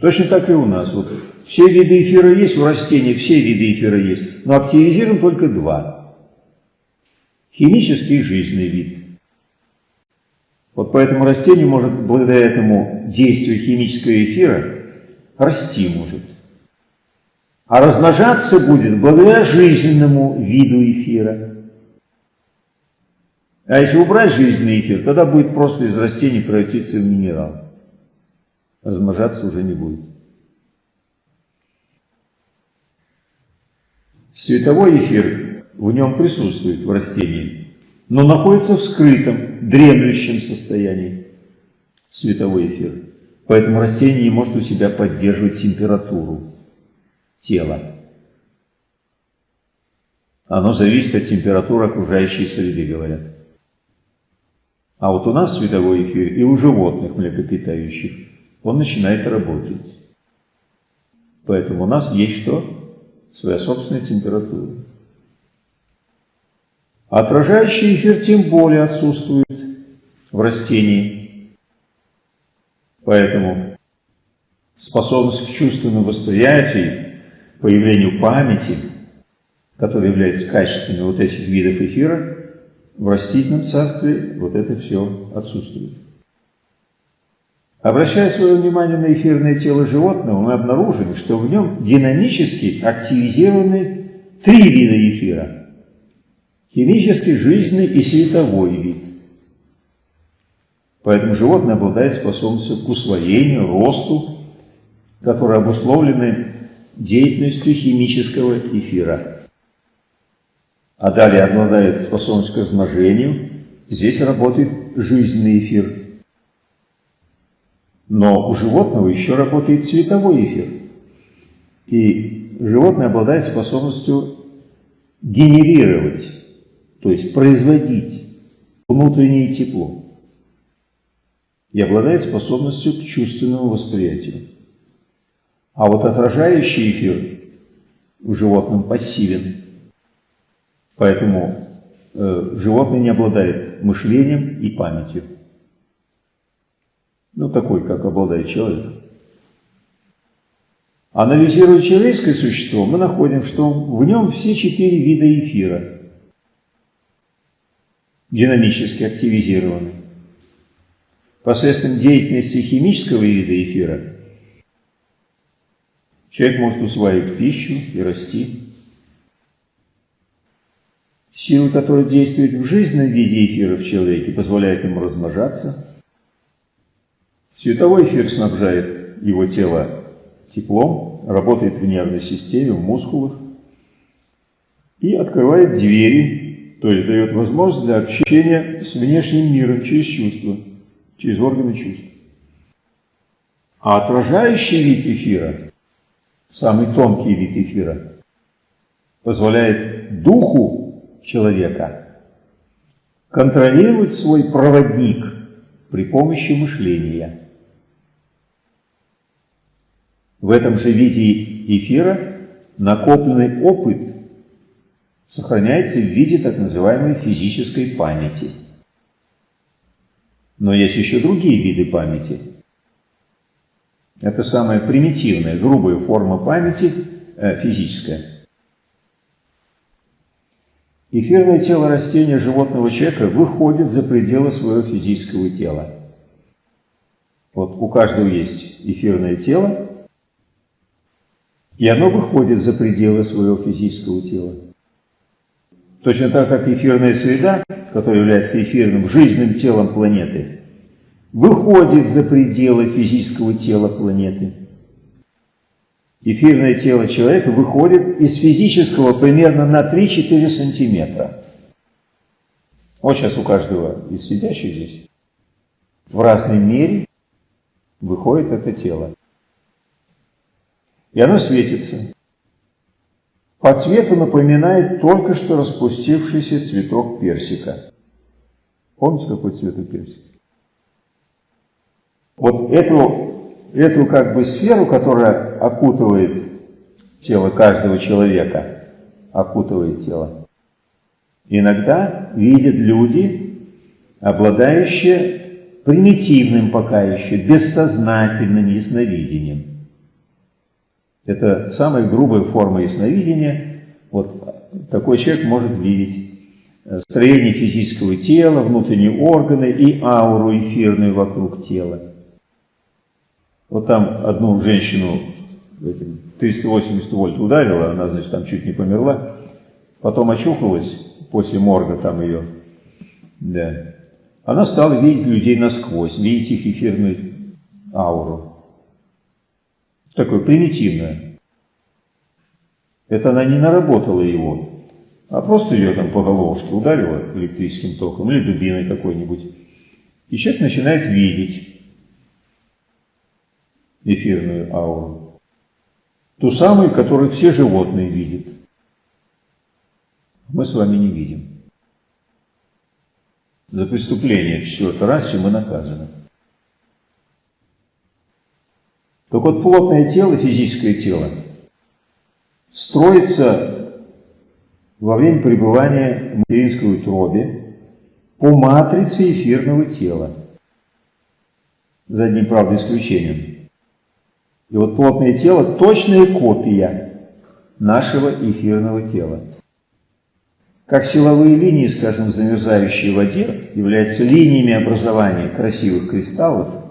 Точно так и у нас. Вот все виды эфира есть, у растений все виды эфира есть, но активизируем только два. Химический и жизненный вид. Вот поэтому растение может, благодаря этому действию химического эфира, расти может. А размножаться будет благодаря жизненному виду эфира. А если убрать жизненный эфир, тогда будет просто из растений превратиться в минерал размножаться уже не будет. Световой эфир в нем присутствует в растении, но находится в скрытом, дремлющем состоянии световой эфир. Поэтому растение не может у себя поддерживать температуру тела. Оно зависит от температуры окружающей среды, говорят. А вот у нас световой эфир и у животных млекопитающих он начинает работать. Поэтому у нас есть что? Своя собственная температура. Отражающий эфир тем более отсутствует в растении. Поэтому способность к чувственному восприятию, появлению памяти, которая является качественной вот этих видов эфира, в растительном царстве вот это все отсутствует. Обращая свое внимание на эфирное тело животного, мы обнаружили, что в нем динамически активизированы три вида эфира. Химический, жизненный и световой вид. Поэтому животное обладает способностью к усвоению, росту, которые обусловлены деятельностью химического эфира. А далее обладает способностью к размножению. Здесь работает жизненный эфир. Но у животного еще работает световой эфир. И животное обладает способностью генерировать, то есть производить внутреннее тепло. И обладает способностью к чувственному восприятию. А вот отражающий эфир в животном пассивен. Поэтому э, животное не обладает мышлением и памятью ну такой, как обладает человек. Анализируя человеческое существо, мы находим, что в нем все четыре вида эфира динамически активизированы. Посредством деятельности химического вида эфира человек может усваивать пищу и расти. Сила, которая действует в жизненном виде эфира в человеке, позволяет ему размножаться – Световой эфир снабжает его тело теплом, работает в нервной системе, в мускулах и открывает двери, то есть дает возможность для общения с внешним миром через чувства, через органы чувств. А отражающий вид эфира, самый тонкий вид эфира, позволяет духу человека контролировать свой проводник при помощи мышления. В этом же виде эфира накопленный опыт сохраняется в виде так называемой физической памяти. Но есть еще другие виды памяти. Это самая примитивная, грубая форма памяти, э, физическая. Эфирное тело растения животного человека выходит за пределы своего физического тела. Вот у каждого есть эфирное тело, и оно выходит за пределы своего физического тела. Точно так, как эфирная среда, которая является эфирным, жизненным телом планеты, выходит за пределы физического тела планеты. Эфирное тело человека выходит из физического примерно на 3-4 сантиметра. Вот сейчас у каждого из сидящих здесь в разной мере выходит это тело. И оно светится. по цвету напоминает только что распустившийся цветок персика. Помните, какой цвет у персика? Вот эту, эту как бы сферу, которая окутывает тело каждого человека, окутывает тело, иногда видят люди, обладающие примитивным пока еще, бессознательным ясновидением. Это самая грубая форма ясновидения. Вот такой человек может видеть э, строение физического тела, внутренние органы и ауру эфирную вокруг тела. Вот там одну женщину этим 380 вольт ударила, она, значит, там чуть не померла. Потом очухалась после морга там ее. Да. Она стала видеть людей насквозь, видеть их эфирную ауру. Такое примитивное. Это она не наработала его, а просто ее там по головушке ударила электрическим током или дубиной какой-нибудь. И человек начинает видеть эфирную ауру. Ту самую, которую все животные видят. Мы с вами не видим. За преступление в четвертой расе мы наказаны. Так вот, плотное тело, физическое тело, строится во время пребывания в материнской утробе по матрице эфирного тела, за одним, правда, исключением. И вот плотное тело – точная копия нашего эфирного тела. Как силовые линии, скажем, в замерзающей воде, являются линиями образования красивых кристаллов,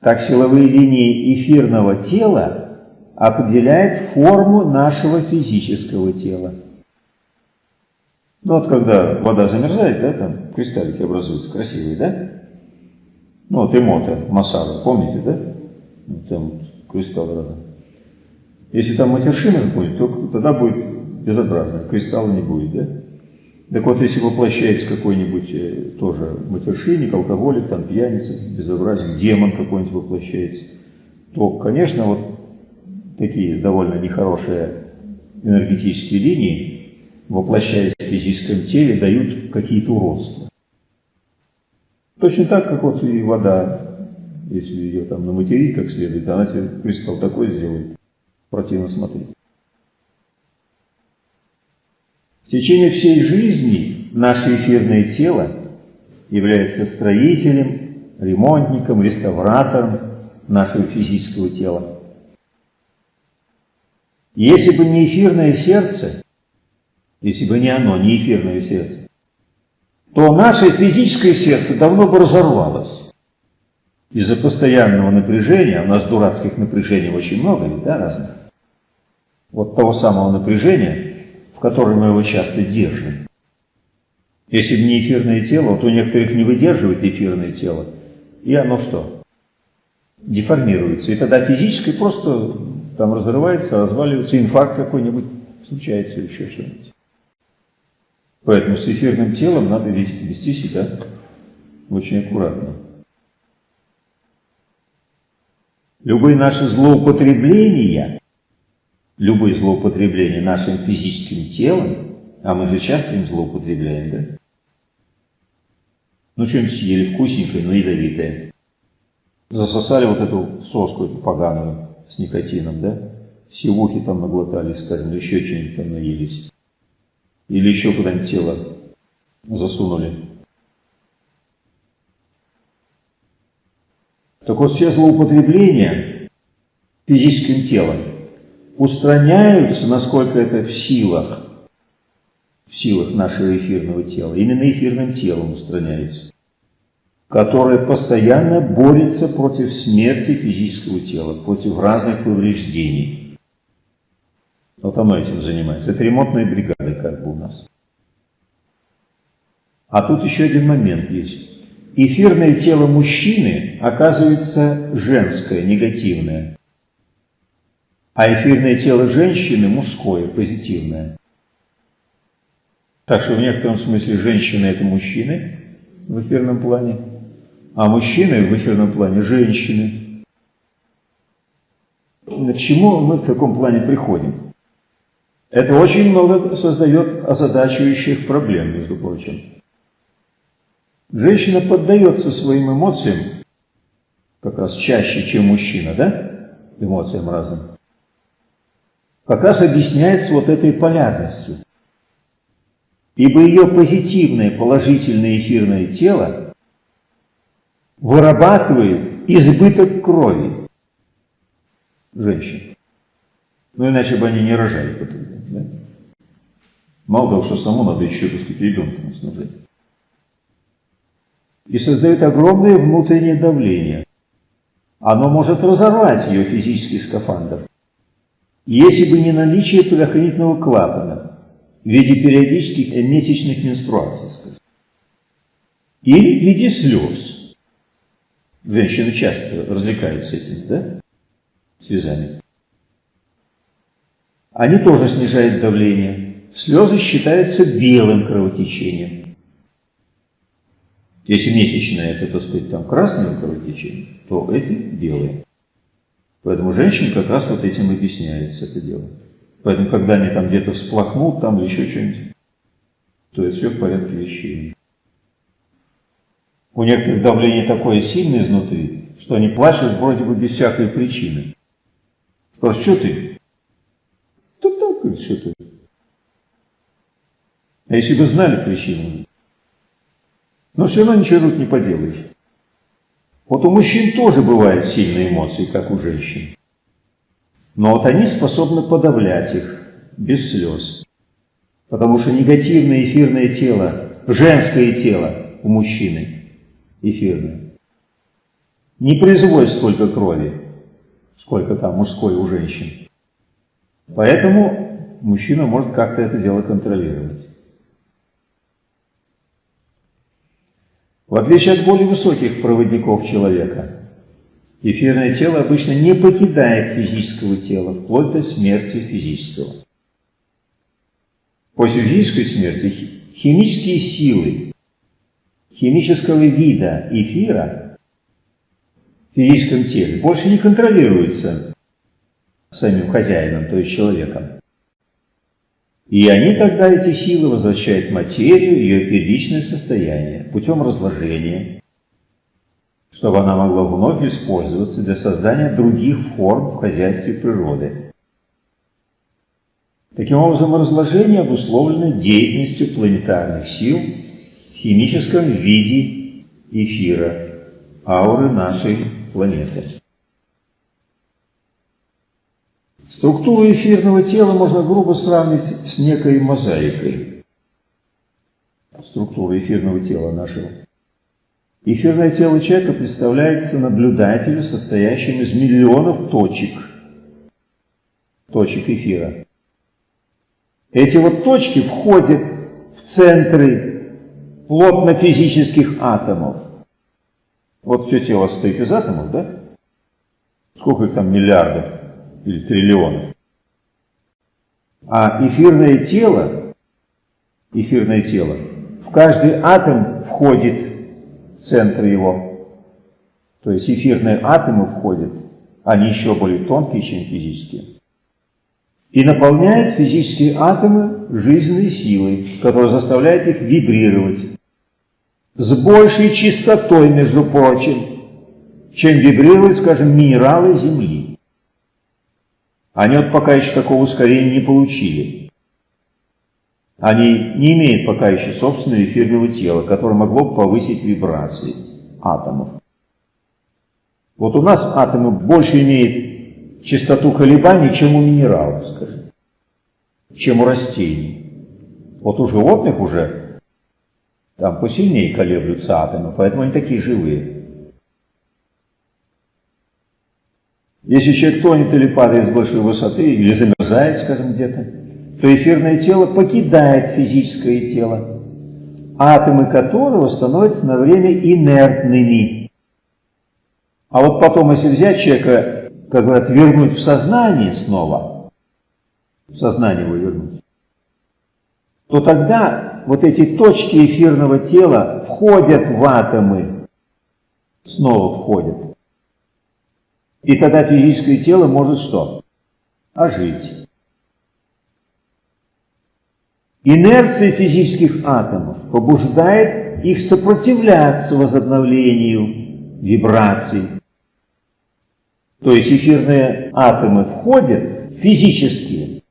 так силовые линии эфирного тела определяют форму нашего физического тела. Ну вот когда вода замерзает, да, там кристаллики образуются красивые, да? Ну вот эмота, масара, помните, да? Там кристаллы разные. Если там матершина будет, то тогда будет безобразно, кристалла не будет, да? Так вот, если воплощается какой-нибудь э, тоже матершинник, алкоголик, там пьяница, безобразен, демон какой-нибудь воплощается, то, конечно, вот такие довольно нехорошие энергетические линии, воплощаясь в физическом теле, дают какие-то уродства. Точно так, как вот и вода, если ее там наматерить как следует, она тебе кристалл такой сделает, противно смотреть. В течение всей жизни наше эфирное тело является строителем, ремонтником, реставратором нашего физического тела. Если бы не эфирное сердце, если бы не оно, не эфирное сердце, то наше физическое сердце давно бы разорвалось. Из-за постоянного напряжения, у нас дурацких напряжений очень много, да, разных. Вот того самого напряжения, в которой мы его часто держим. Если бы не эфирное тело, то некоторых не выдерживает эфирное тело, и оно что? Деформируется. И тогда физически просто там разрывается, разваливается, инфаркт какой-нибудь случается, еще что-нибудь. Поэтому с эфирным телом надо вести себя очень аккуратно. Любые наши злоупотребления любое злоупотребление нашим физическим телом, а мы же часто им злоупотребляем, да? Ну, что-нибудь съели вкусненькое, но ядовитое. Засосали вот эту соску, эту поганую, с никотином, да? Сивухи там наглотались, скажем, еще что-нибудь там наелись. Или еще куда-нибудь тело засунули. Так вот, все злоупотребления физическим телом устраняются, насколько это в силах, в силах нашего эфирного тела, именно эфирным телом устраняется, которое постоянно борется против смерти физического тела, против разных повреждений. Вот оно этим занимается. Это ремонтная бригада как бы у нас. А тут еще один момент есть. Эфирное тело мужчины оказывается женское, негативное а эфирное тело женщины мужское, позитивное. Так что в некотором смысле женщина – это мужчины в эфирном плане, а мужчины в эфирном плане – женщины. К чему мы в таком плане приходим? Это очень много создает озадачивающих проблем, между прочим. Женщина поддается своим эмоциям как раз чаще, чем мужчина, да? Эмоциям разным. Как раз объясняется вот этой полярностью. Ибо ее позитивное, положительное эфирное тело вырабатывает избыток крови женщин. Ну, иначе бы они не рожали потом. Да? Мало того, что саму надо еще, так сказать, ребенка снабжать. И создает огромное внутреннее давление. Оно может разорвать ее физический скафандр. Если бы не наличие предохранительного клапана в виде периодических месячных менструаций, скажем, или в виде слез. Женщины часто развлекаются этим, да? Слезами они тоже снижают давление. Слезы считаются белым кровотечением. Если месячное, это, так сказать, там красное кровотечение, то эти белые. Поэтому женщин как раз вот этим объясняется это дело. Поэтому, когда они там где-то всплакнут, там или еще что-нибудь, то это все в порядке вещей. У некоторых давление такое сильное изнутри, что они плачут вроде бы без всякой причины. Спрашивают, что ты? говорит, что ты. А если бы знали причину? Но все равно ничего тут не поделаешь. Вот у мужчин тоже бывают сильные эмоции, как у женщин. Но вот они способны подавлять их без слез. Потому что негативное эфирное тело, женское тело у мужчины, эфирное, не производит столько крови, сколько там мужской у женщин. Поэтому мужчина может как-то это дело контролировать. В отличие от более высоких проводников человека, эфирное тело обычно не покидает физического тела, вплоть до смерти физического. После физической смерти химические силы химического вида эфира в физическом теле больше не контролируются самим хозяином, то есть человеком. И они тогда, эти силы, возвращают материю ее первичное состояние путем разложения, чтобы она могла вновь использоваться для создания других форм в хозяйстве природы. Таким образом, разложение обусловлено деятельностью планетарных сил в химическом виде эфира, ауры нашей планеты. Структуру эфирного тела можно грубо сравнить с некой мозаикой. Структура эфирного тела нашего. Эфирное тело человека представляется наблюдателю, состоящим из миллионов точек, точек эфира. Эти вот точки входят в центры плотно-физических атомов. Вот все тело состоит из атомов, да? Сколько их там миллиардов? Или триллионов. А эфирное тело, эфирное тело, в каждый атом входит центр его. То есть эфирные атомы входят, они еще более тонкие, чем физические. И наполняет физические атомы жизненной силой, которая заставляет их вибрировать. С большей частотой, между прочим, чем вибрируют, скажем, минералы Земли. Они вот пока еще такого ускорения не получили. Они не имеют пока еще собственного эфирного тела, которое могло бы повысить вибрации атомов. Вот у нас атомы больше имеют частоту колебаний, чем у минералов, скажем, чем у растений. Вот у животных уже там посильнее колеблются атомы, поэтому они такие живые. Если человек тонет или падает с большой высоты, или замерзает, скажем, где-то, то эфирное тело покидает физическое тело, атомы которого становятся на время инертными. А вот потом, если взять человека, как говорят, вернуть в сознание снова, в сознание его вернуть, то тогда вот эти точки эфирного тела входят в атомы, снова входят. И тогда физическое тело может что? Ожить. Инерция физических атомов побуждает их сопротивляться возобновлению вибраций. То есть эфирные атомы входят физические,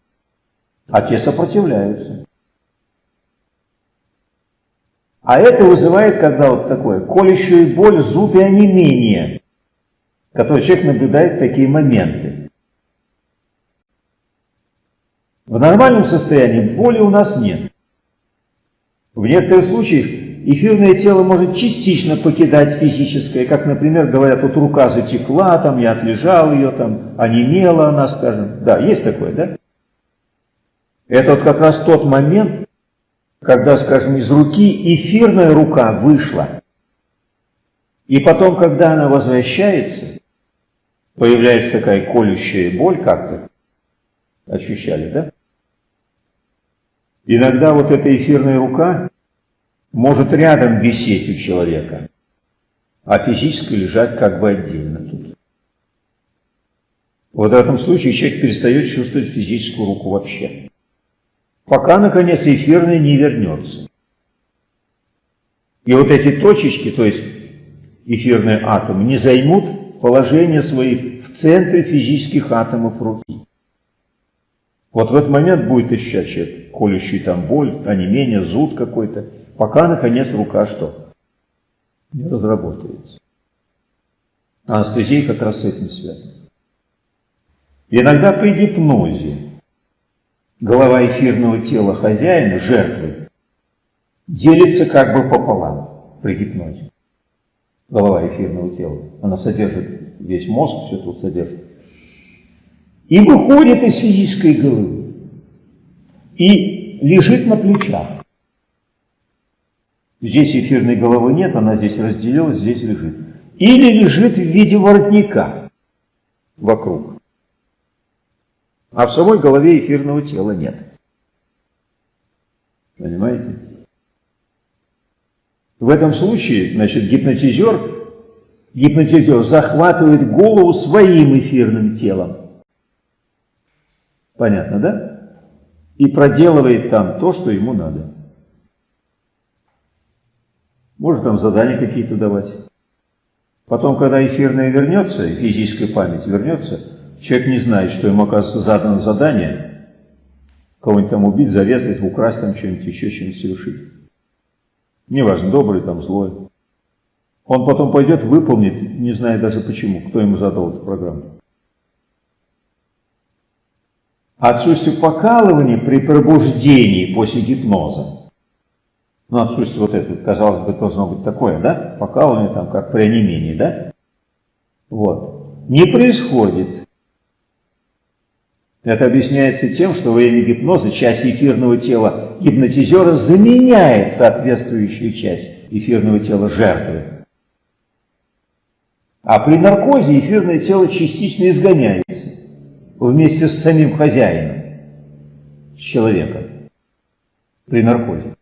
а те сопротивляются. А это вызывает, когда вот такое, колющую боль, зуб и онемение, который человек наблюдает такие моменты. В нормальном состоянии боли у нас нет. В некоторых случаях эфирное тело может частично покидать физическое, как, например, говорят, вот рука затекла, там я отлежал ее, там онемела она, скажем. Да, есть такое, да? Это вот как раз тот момент, когда, скажем, из руки эфирная рука вышла. И потом, когда она возвращается, появляется такая колющая боль как-то. Ощущали, да? Иногда вот эта эфирная рука может рядом висеть у человека, а физически лежать как бы отдельно тут. Вот в этом случае человек перестает чувствовать физическую руку вообще пока, наконец, эфирный не вернется. И вот эти точечки, то есть эфирные атомы, не займут положение свои в центре физических атомов руки. Вот в этот момент будет человек колющий там боль, а не менее зуд какой-то, пока, наконец, рука что? Не разработается. А анестезия как раз с этим связана. Иногда при гипнозе голова эфирного тела хозяина, жертвы, делится как бы пополам при гипнозе. Голова эфирного тела. Она содержит весь мозг, все тут содержит. И выходит из физической головы. И лежит на плечах. Здесь эфирной головы нет, она здесь разделилась, здесь лежит. Или лежит в виде воротника вокруг а в самой голове эфирного тела нет. Понимаете? В этом случае, значит, гипнотизер, гипнотизер захватывает голову своим эфирным телом. Понятно, да? И проделывает там то, что ему надо. Может там задания какие-то давать. Потом, когда эфирная вернется, физическая память вернется, Человек не знает, что ему, оказывается, задано задание кого-нибудь там убить, зарезать, украсть там что-нибудь, еще что-нибудь совершить. Неважно, добрый там, злой. Он потом пойдет, выполнит, не зная даже почему, кто ему задал эту программу. Отсутствие покалывания при пробуждении после гипноза. Ну, отсутствие вот это, казалось бы, должно быть такое, да? Покалывание там, как при онемении, да? Вот. Не происходит. Это объясняется тем, что во время гипноза часть эфирного тела гипнотизера заменяет соответствующую часть эфирного тела жертвы. А при наркозе эфирное тело частично изгоняется вместе с самим хозяином, с человеком, при наркозе.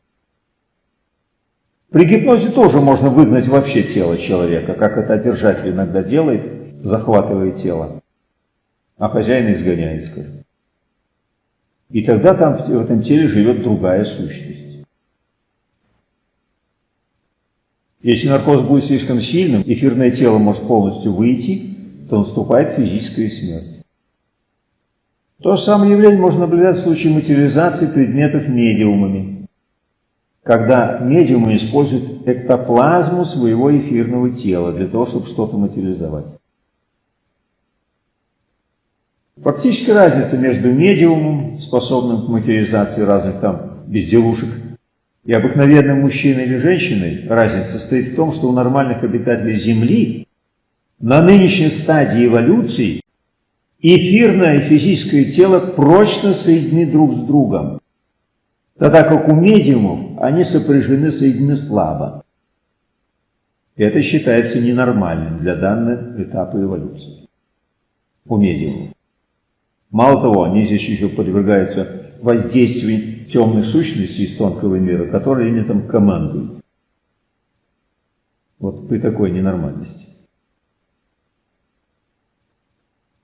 При гипнозе тоже можно выгнать вообще тело человека, как это держатель иногда делает, захватывая тело а хозяин изгоняет, скажем. И тогда там в этом теле живет другая сущность. Если наркоз будет слишком сильным, эфирное тело может полностью выйти, то наступает физическая смерть. То же самое явление можно наблюдать в случае материализации предметов медиумами, когда медиумы используют эктоплазму своего эфирного тела для того, чтобы что-то материализовать. Фактически разница между медиумом, способным к материализации разных там безделушек, и обыкновенным мужчиной или женщиной, разница состоит в том, что у нормальных обитателей Земли на нынешней стадии эволюции эфирное и физическое тело прочно соединены друг с другом, тогда как у медиумов они сопряжены, соединены слабо. Это считается ненормальным для данного этапа эволюции у медиумов. Мало того, они здесь еще подвергаются воздействию темных сущностей из тонкого мира, которые ими там командуют. Вот при такой ненормальности.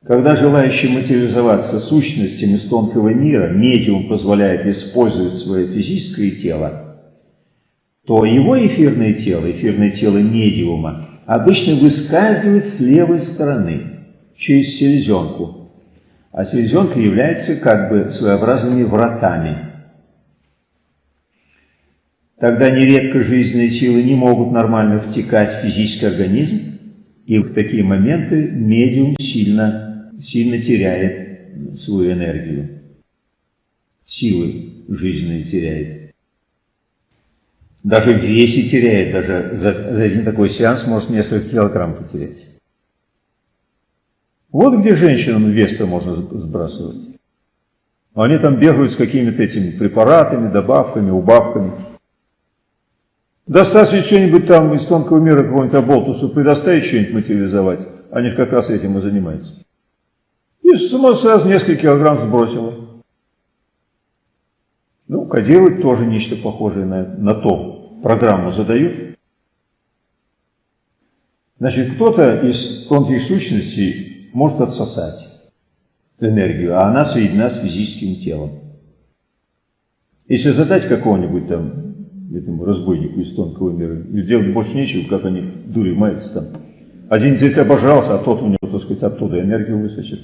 Когда желающим материализоваться сущностям из тонкого мира медиум позволяет использовать свое физическое тело, то его эфирное тело, эфирное тело медиума, обычно выскальзывает с левой стороны, через селезенку. А селезенка является как бы своеобразными вратами. Тогда нередко жизненные силы не могут нормально втекать в физический организм, и в такие моменты медиум сильно, сильно теряет свою энергию, силы жизненные теряет. Даже весе теряет, даже за, за один такой сеанс может несколько килограмм потерять. Вот где женщинам вес-то можно сбрасывать. Они там бегают с какими-то этими препаратами, добавками, убавками. Достаточно что-нибудь там из тонкого мира какого-нибудь оболтусу предоставить что-нибудь материализовать, они как раз этим и занимаются. И сама сразу несколько килограмм сбросила. Ну, кодируют тоже нечто похожее на, на то. Программу задают. Значит, кто-то из тонких сущностей может отсосать энергию, а она соединена с физическим телом. Если задать какого-нибудь там этому разбойнику из тонкого мира. И делать больше нечего, как они дури маются там. Один здесь обожрался, а тот у него, так сказать, оттуда энергию высочит.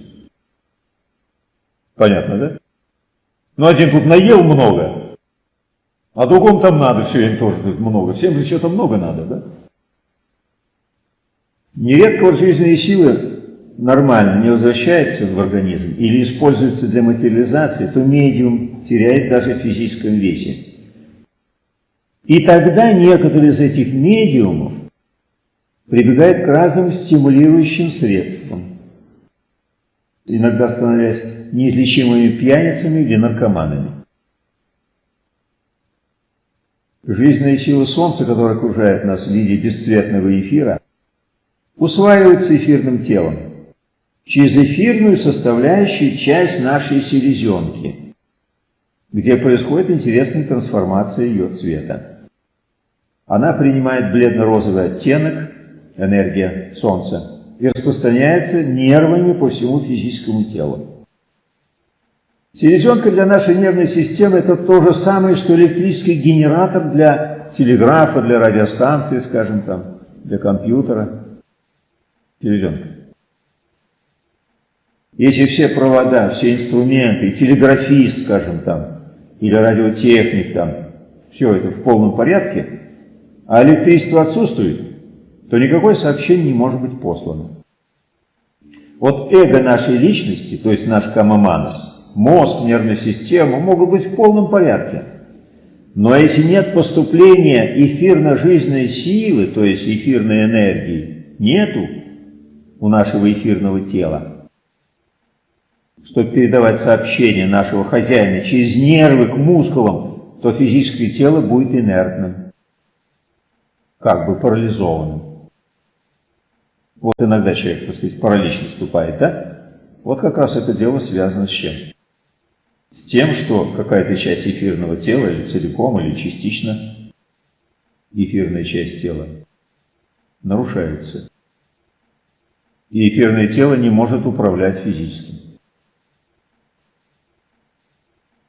Понятно, да? Ну, один тут наел много, а другому там надо все время тоже тут много. Всем же что-то много надо, да? Нередко вот жизненные силы нормально не возвращаются в организм или используются для материализации, то медиум теряет даже в физическом весе. И тогда некоторые из этих медиумов прибегают к разным стимулирующим средствам, иногда становясь неизлечимыми пьяницами или наркоманами. Жизненная сила Солнца, которая окружает нас в виде бесцветного эфира, усваивается эфирным телом через эфирную составляющую часть нашей селезенки, где происходит интересная трансформация ее цвета. Она принимает бледно-розовый оттенок, энергия Солнца, и распространяется нервами по всему физическому телу. Селезенка для нашей нервной системы это то же самое, что электрический генератор для телеграфа, для радиостанции, скажем там, для компьютера. Селезенка. Если все провода, все инструменты, телеграфист, скажем там, или радиотехник там, все это в полном порядке, а электричество отсутствует, то никакое сообщение не может быть послано. Вот эго нашей личности, то есть наш камаманас, мозг, нервная система могут быть в полном порядке. Но если нет поступления эфирно-жизненной силы, то есть эфирной энергии, нету у нашего эфирного тела, чтобы передавать сообщение нашего хозяина через нервы к мускулам, то физическое тело будет инертным как бы парализованным. Вот иногда человек, так сказать, паралич наступает, да? Вот как раз это дело связано с чем? С тем, что какая-то часть эфирного тела, или целиком, или частично, эфирная часть тела, нарушается. И эфирное тело не может управлять физическим.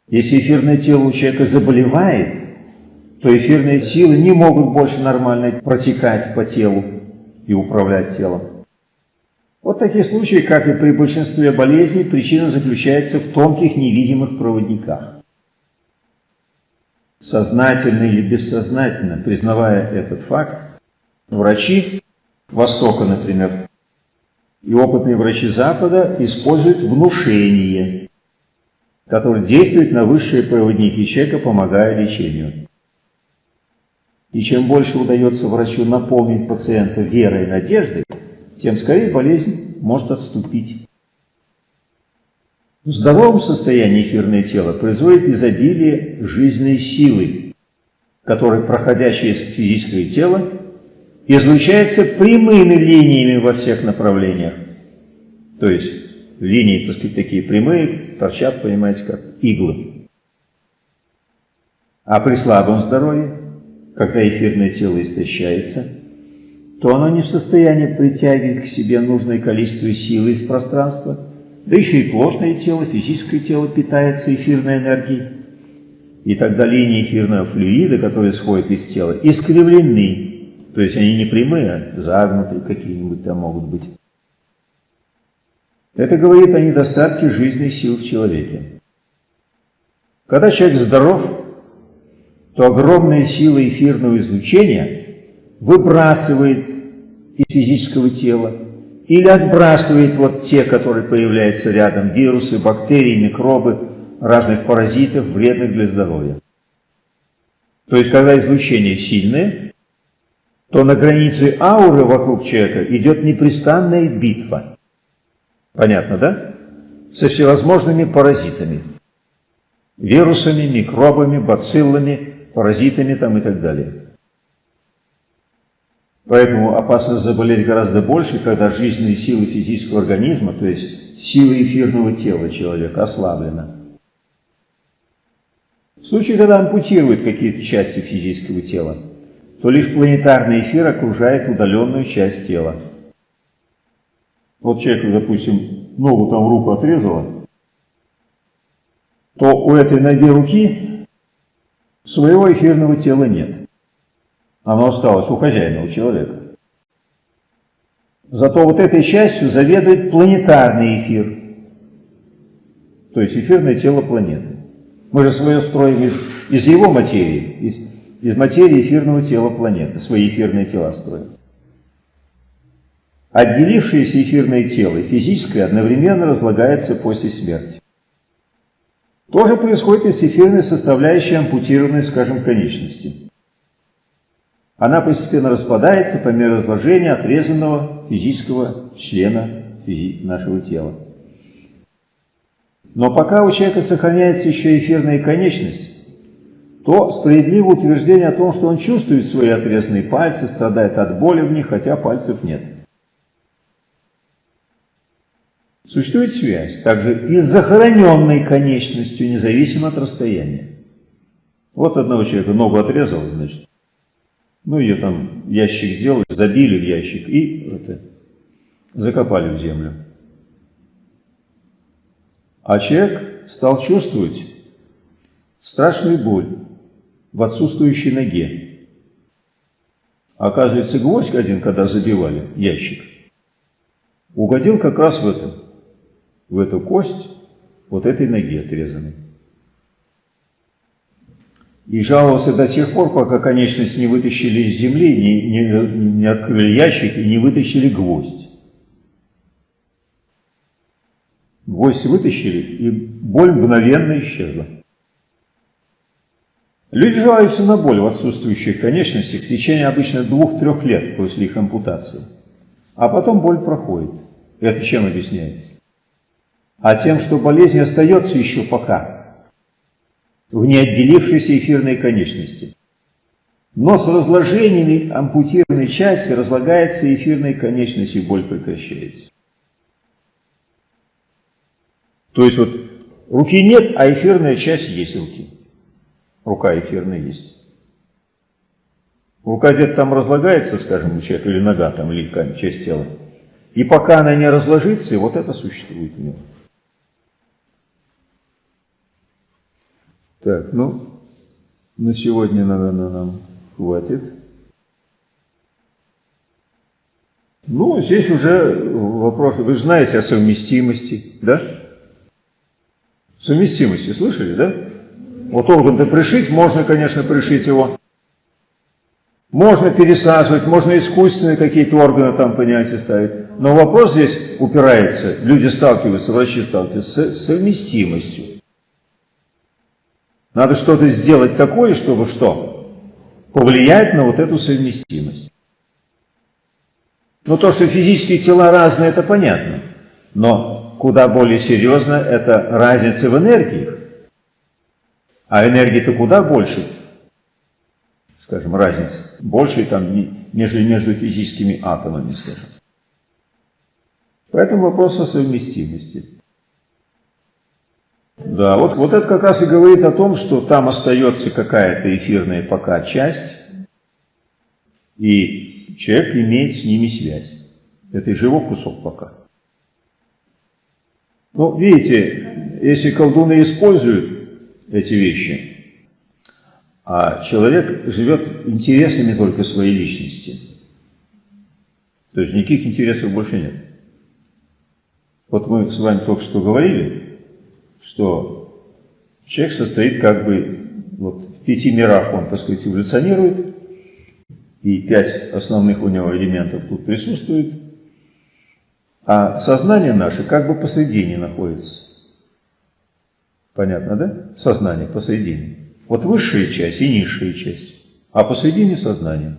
Если эфирное тело у человека заболевает, то эфирные силы не могут больше нормально протекать по телу и управлять телом. Вот такие случаи, как и при большинстве болезней, причина заключается в тонких невидимых проводниках. Сознательно или бессознательно, признавая этот факт, врачи Востока, например, и опытные врачи Запада используют внушение, которое действует на высшие проводники человека, помогая лечению. И чем больше удается врачу наполнить пациента верой и надеждой, тем скорее болезнь может отступить. В здоровом состоянии эфирное тело производит изобилие жизненной силы, которая, проходя через физическое тело, излучается прямыми линиями во всех направлениях. То есть линии, так сказать, такие прямые, торчат, понимаете, как иглы. А при слабом здоровье когда эфирное тело истощается, то оно не в состоянии притягивать к себе нужное количество силы из пространства, да еще и плотное тело, физическое тело питается эфирной энергией. И тогда линии эфирного флюида, которые сходят из тела, искривлены. То есть они не прямые, а загнутые какие-нибудь там могут быть. Это говорит о недостатке жизненных сил в человеке. Когда человек здоров, то огромная сила эфирного излучения выбрасывает из физического тела или отбрасывает вот те, которые появляются рядом, вирусы, бактерии, микробы, разных паразитов, вредных для здоровья. То есть, когда излучение сильное, то на границе ауры вокруг человека идет непрестанная битва. Понятно, да? Со всевозможными паразитами. Вирусами, микробами, бациллами, паразитами там и так далее. Поэтому опасность заболеть гораздо больше, когда жизненные силы физического организма, то есть силы эфирного тела человека ослаблена. В случае, когда ампутируют какие-то части физического тела, то лишь планетарный эфир окружает удаленную часть тела. Вот человеку, допустим, ногу там руку отрезало, то у этой ноги руки своего эфирного тела нет. Оно осталось у хозяина, у человека. Зато вот этой частью заведует планетарный эфир, то есть эфирное тело планеты. Мы же свое строим из, из его материи, из, из материи эфирного тела планеты, свои эфирные тела строим. Отделившееся эфирное тело физическое одновременно разлагается после смерти. То же происходит и с эфирной составляющей ампутированной, скажем, конечности. Она постепенно распадается по мере разложения отрезанного физического члена нашего тела. Но пока у человека сохраняется еще эфирная конечность, то справедливо утверждение о том, что он чувствует свои отрезанные пальцы, страдает от боли в них, хотя пальцев нет. Существует связь также и с захороненной конечностью, независимо от расстояния. Вот одного человека ногу отрезал, значит, ну, ее там ящик сделали, забили в ящик и это, закопали в землю. А человек стал чувствовать страшную боль в отсутствующей ноге. Оказывается, гвоздь один, когда забивали ящик, угодил как раз в эту, в эту кость вот этой ноги отрезанной и жаловался до тех пор, пока конечность не вытащили из земли, не, не, не открыли ящик и не вытащили гвоздь. Гвоздь вытащили, и боль мгновенно исчезла. Люди жалуются на боль в отсутствующих конечностях в течение обычно двух-трех лет после их ампутации. А потом боль проходит. Это чем объясняется? А тем, что болезнь остается еще пока в неотделившейся эфирной конечности. Но с разложениями ампутированной части разлагается эфирная конечность и боль прекращается. То есть вот руки нет, а эфирная часть есть руки. Рука эфирная есть. Рука где-то там разлагается, скажем, у человека, или нога там, или часть тела. И пока она не разложится, вот это существует у него. Так, ну, на сегодня, наверное, нам хватит. Ну, здесь уже вопрос, вы знаете о совместимости, да? Совместимости, слышали, да? Вот орган-то пришить, можно, конечно, пришить его. Можно пересаживать, можно искусственные какие-то органы там, понимаете, ставить. Но вопрос здесь упирается, люди сталкиваются, врачи сталкиваются с совместимостью. Надо что-то сделать такое, чтобы что? Повлиять на вот эту совместимость. Ну, то, что физические тела разные, это понятно. Но куда более серьезно, это разница в энергиях. А энергии-то куда больше, скажем, разница. Больше там, нежели между физическими атомами, скажем. Поэтому вопрос о совместимости. Да, вот, вот это как раз и говорит о том, что там остается какая-то эфирная пока часть, и человек имеет с ними связь. Это же его кусок пока. Ну, видите, если колдуны используют эти вещи, а человек живет интересами только своей личности, то есть никаких интересов больше нет. Вот мы с вами только что говорили, что человек состоит как бы вот, в пяти мирах, он, так сказать, эволюционирует, и пять основных у него элементов тут присутствует, а сознание наше как бы посредине находится. Понятно, да? Сознание посредине. Вот высшая часть и низшая часть, а посредине сознание.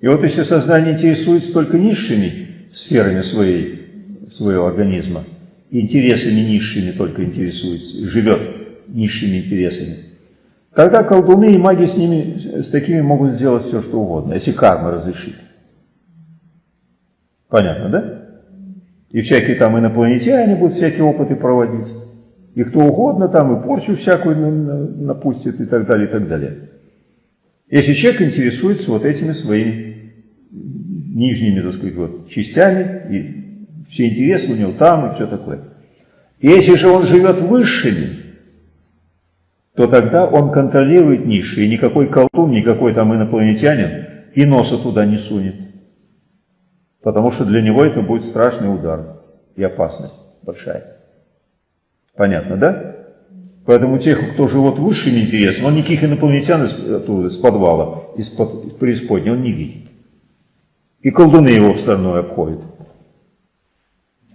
И вот если сознание интересуется только низшими сферами своей, своего организма, интересами низшими только интересуется, живет низшими интересами, тогда колдуны и маги с ними, с такими могут сделать все, что угодно, если карма разрешит. Понятно, да? И всякие там инопланетяне будут всякие опыты проводить. И кто угодно там и порчу всякую напустит и так далее, и так далее. Если человек интересуется вот этими своими нижними, так сказать, вот, частями, и все интересы у него там, и все такое. Если же он живет высшими, то тогда он контролирует низшие, никакой колдун, никакой там инопланетянин и носа туда не сунет. Потому что для него это будет страшный удар и опасность большая. Понятно, да? Поэтому тех, кто живет высшими интересами, он никаких инопланетян из, оттуда, из подвала, из-под преисподней, он не видит. И колдуны его в сторону обходят.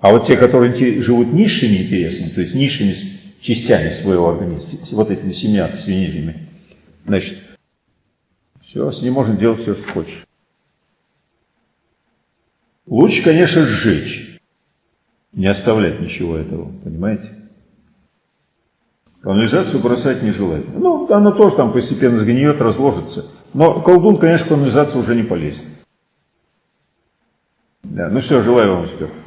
А вот те, которые живут низшими интересами, то есть низшими частями своего организма, вот этими семья свиньями, значит, все, с ним можно делать все, что хочешь. Лучше, конечно, сжечь, не оставлять ничего этого, понимаете? Канализацию бросать нежелательно. Ну, она тоже там постепенно сгниет, разложится. Но колдун, конечно, в канализацию уже не полезет. Да, ну все, желаю вам успеха.